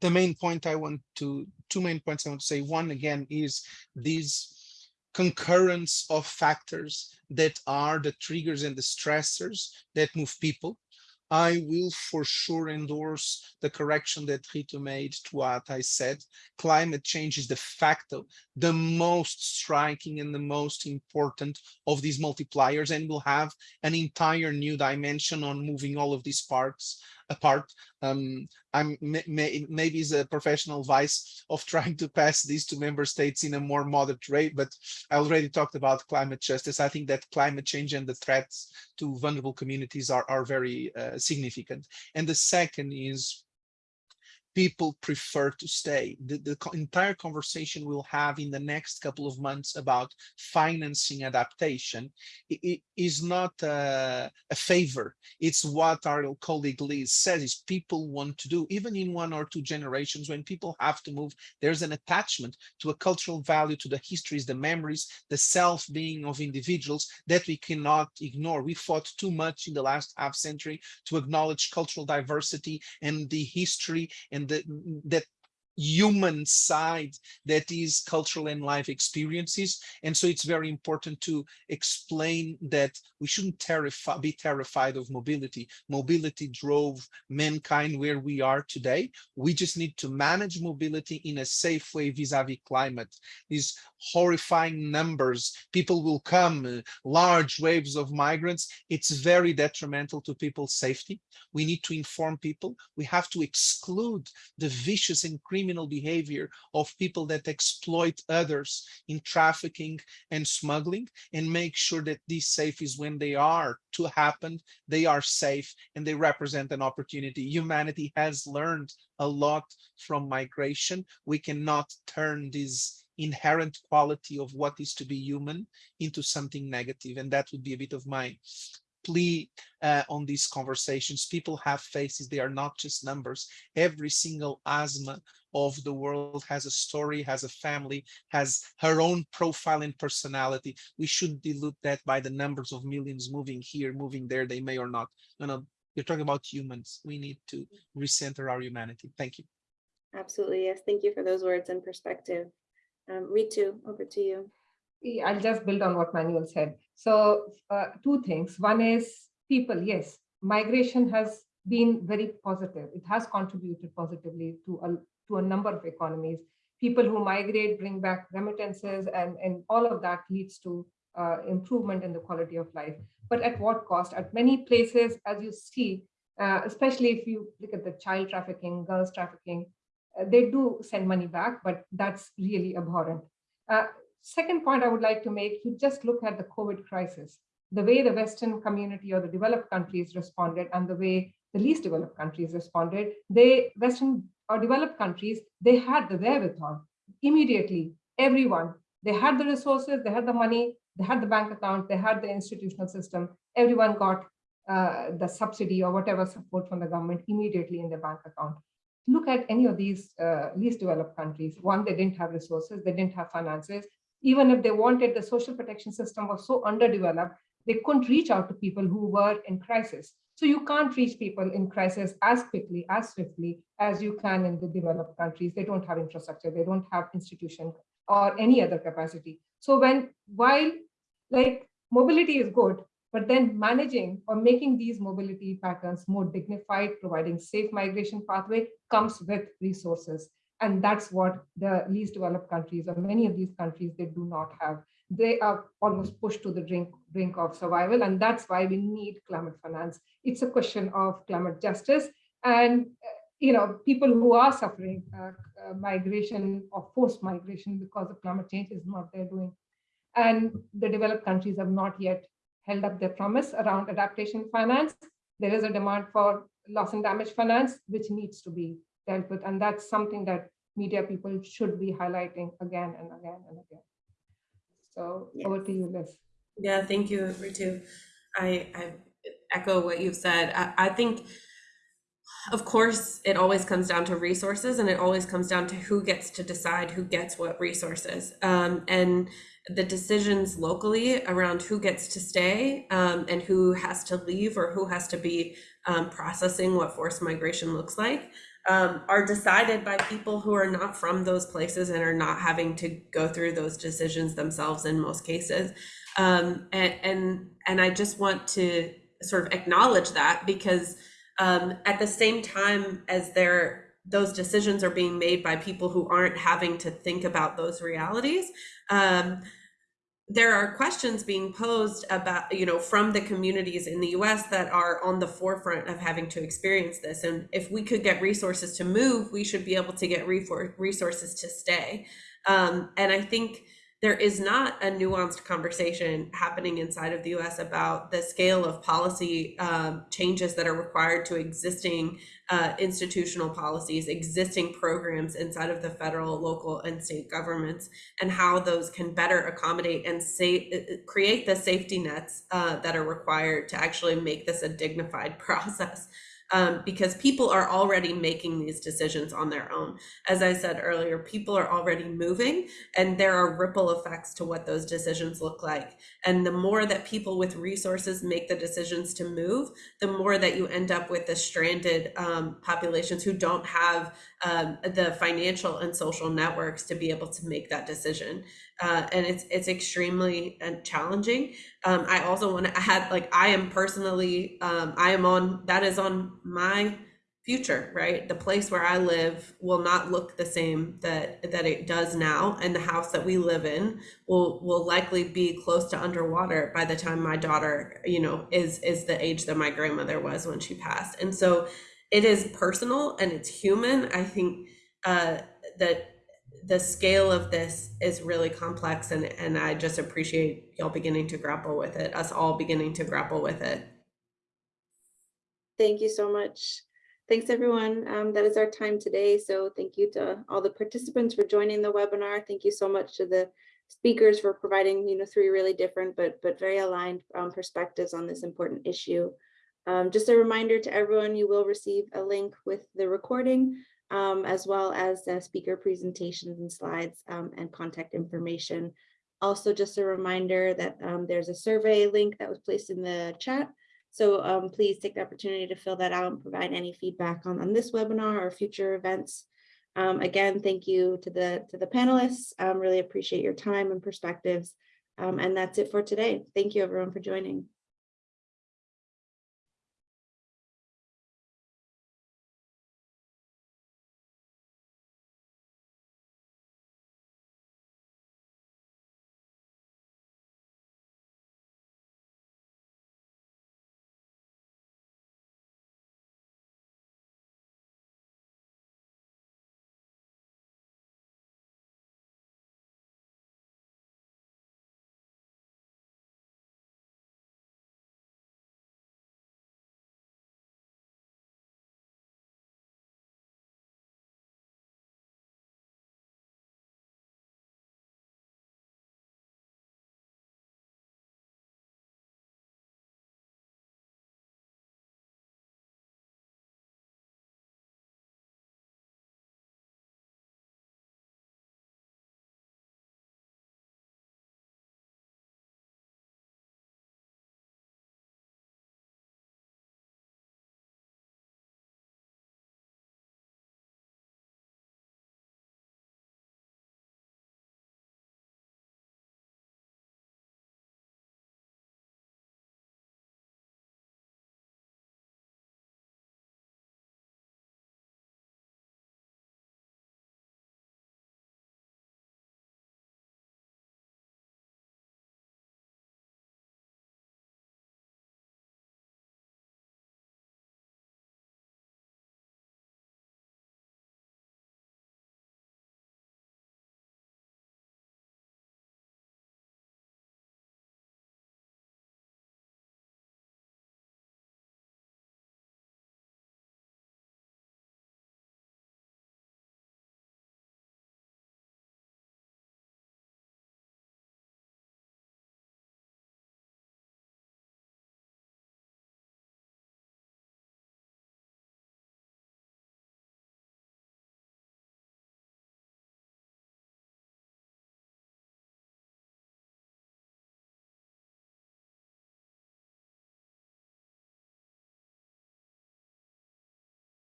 the main point I want to, two main points I want to say. One, again, is these concurrence of factors that are the triggers and the stressors that move people. I will for sure endorse the correction that Ritu made to what I said. Climate change is de facto the most striking and the most important of these multipliers and will have an entire new dimension on moving all of these parts apart. Um, I'm may, may, maybe a professional vice of trying to pass these to member states in a more moderate rate, but I already talked about climate justice. I think that climate change and the threats to vulnerable communities are, are very uh, significant. And the second is people prefer to stay. The, the entire conversation we'll have in the next couple of months about financing adaptation it, it is not a, a, favor. It's what our colleague Liz says is people want to do, even in one or two generations, when people have to move, there's an attachment to a cultural value, to the histories, the memories, the self-being of individuals that we cannot ignore. We fought too much in the last half century to acknowledge cultural diversity and the history and and the, that human side that is cultural and life experiences. And so it's very important to explain that we shouldn't terrify be terrified of mobility. Mobility drove mankind where we are today. We just need to manage mobility in a safe way vis-a-vis -vis climate horrifying numbers. People will come uh, large waves of migrants. It's very detrimental to people's safety. We need to inform people. We have to exclude the vicious and criminal behavior of people that exploit others in trafficking and smuggling and make sure that these safes when they are to happen. They are safe and they represent an opportunity. Humanity has learned a lot from migration. We cannot turn this inherent quality of what is to be human into something negative and that would be a bit of my plea uh, on these conversations. People have faces, they are not just numbers. Every single asthma of the world has a story, has a family, has her own profile and personality. We shouldn't dilute that by the numbers of millions moving here, moving there, they may or not. No, no, you're talking about humans. We need to recenter our humanity. Thank you. Absolutely, yes. Thank you for those words and perspective. Um, Ritu, over to you. I'll just build on what Manuel said. So uh, two things. One is people, yes, migration has been very positive. It has contributed positively to a, to a number of economies. People who migrate bring back remittances and, and all of that leads to uh, improvement in the quality of life. But at what cost? At many places, as you see, uh, especially if you look at the child trafficking, girls trafficking, they do send money back, but that's really abhorrent. Uh, second point I would like to make, you just look at the COVID crisis, the way the Western community or the developed countries responded and the way the least developed countries responded, they, Western or developed countries, they had the wherewithal immediately, everyone, they had the resources, they had the money, they had the bank account, they had the institutional system, everyone got uh, the subsidy or whatever support from the government immediately in their bank account. Look at any of these uh, least developed countries. One, they didn't have resources, they didn't have finances, even if they wanted, the social protection system was so underdeveloped, they couldn't reach out to people who were in crisis. So you can't reach people in crisis as quickly, as swiftly as you can in the developed countries. They don't have infrastructure, they don't have institution or any other capacity. So when, while like mobility is good, but then managing or making these mobility patterns more dignified, providing safe migration pathway comes with resources. And that's what the least developed countries or many of these countries, they do not have. They are almost pushed to the brink, brink of survival. And that's why we need climate finance. It's a question of climate justice. And you know, people who are suffering uh, uh, migration or forced migration because of climate change is not their doing. And the developed countries have not yet held up their promise around adaptation finance. There is a demand for loss and damage finance, which needs to be dealt with. And that's something that media people should be highlighting again and again and again. So yes. over to you, Liz. Yeah, thank you, Ritu. I, I echo what you've said. I, I think Of course, it always comes down to resources and it always comes down to who gets to decide who gets what resources. Um, and the decisions locally around who gets to stay um, and who has to leave or who has to be um, processing what forced migration looks like um, are decided by people who are not from those places and are not having to go through those decisions themselves in most cases. Um, and, and, and I just want to sort of acknowledge that because um, at the same time as there those decisions are being made by people who aren't having to think about those realities. Um, there are questions being posed about you know from the communities in the US that are on the forefront of having to experience this. And if we could get resources to move we should be able to get resources to stay. Um, and I think there is not a nuanced conversation happening inside of the US about the scale of policy um, changes that are required to existing uh, institutional policies, existing programs inside of the federal, local, and state governments, and how those can better accommodate and uh, uh, create the safety nets uh, that are required to actually make this a dignified process um, because people are already making these decisions on their own. As I said earlier, people are already moving and there are ripple effects to what those decisions look like. And the more that people with resources make the decisions to move, the more that you end up with the stranded um, populations who don't have um, the financial and social networks to be able to make that decision. Uh, and it's it's extremely uh, challenging. Um, I also want to add, like, I am personally, um, I am on that is on my future, right? The place where I live will not look the same that that it does now, and the house that we live in will will likely be close to underwater by the time my daughter, you know, is is the age that my grandmother was when she passed. And so it is personal and it's human. I think uh, that the scale of this is really complex and, and I just appreciate y'all beginning to grapple with it, us all beginning to grapple with it. Thank you so much. Thanks everyone. Um, that is our time today. So thank you to all the participants for joining the webinar. Thank you so much to the speakers for providing, you know, three really different but but very aligned um, perspectives on this important issue. Um, just a reminder to everyone, you will receive a link with the recording, um, as well as speaker presentations and slides um, and contact information. Also, just a reminder that um, there's a survey link that was placed in the chat. So um, please take the opportunity to fill that out and provide any feedback on, on this webinar or future events. Um, again, thank you to the to the panelists. really appreciate your time and perspectives. and that's it for today. Thank you everyone for joining.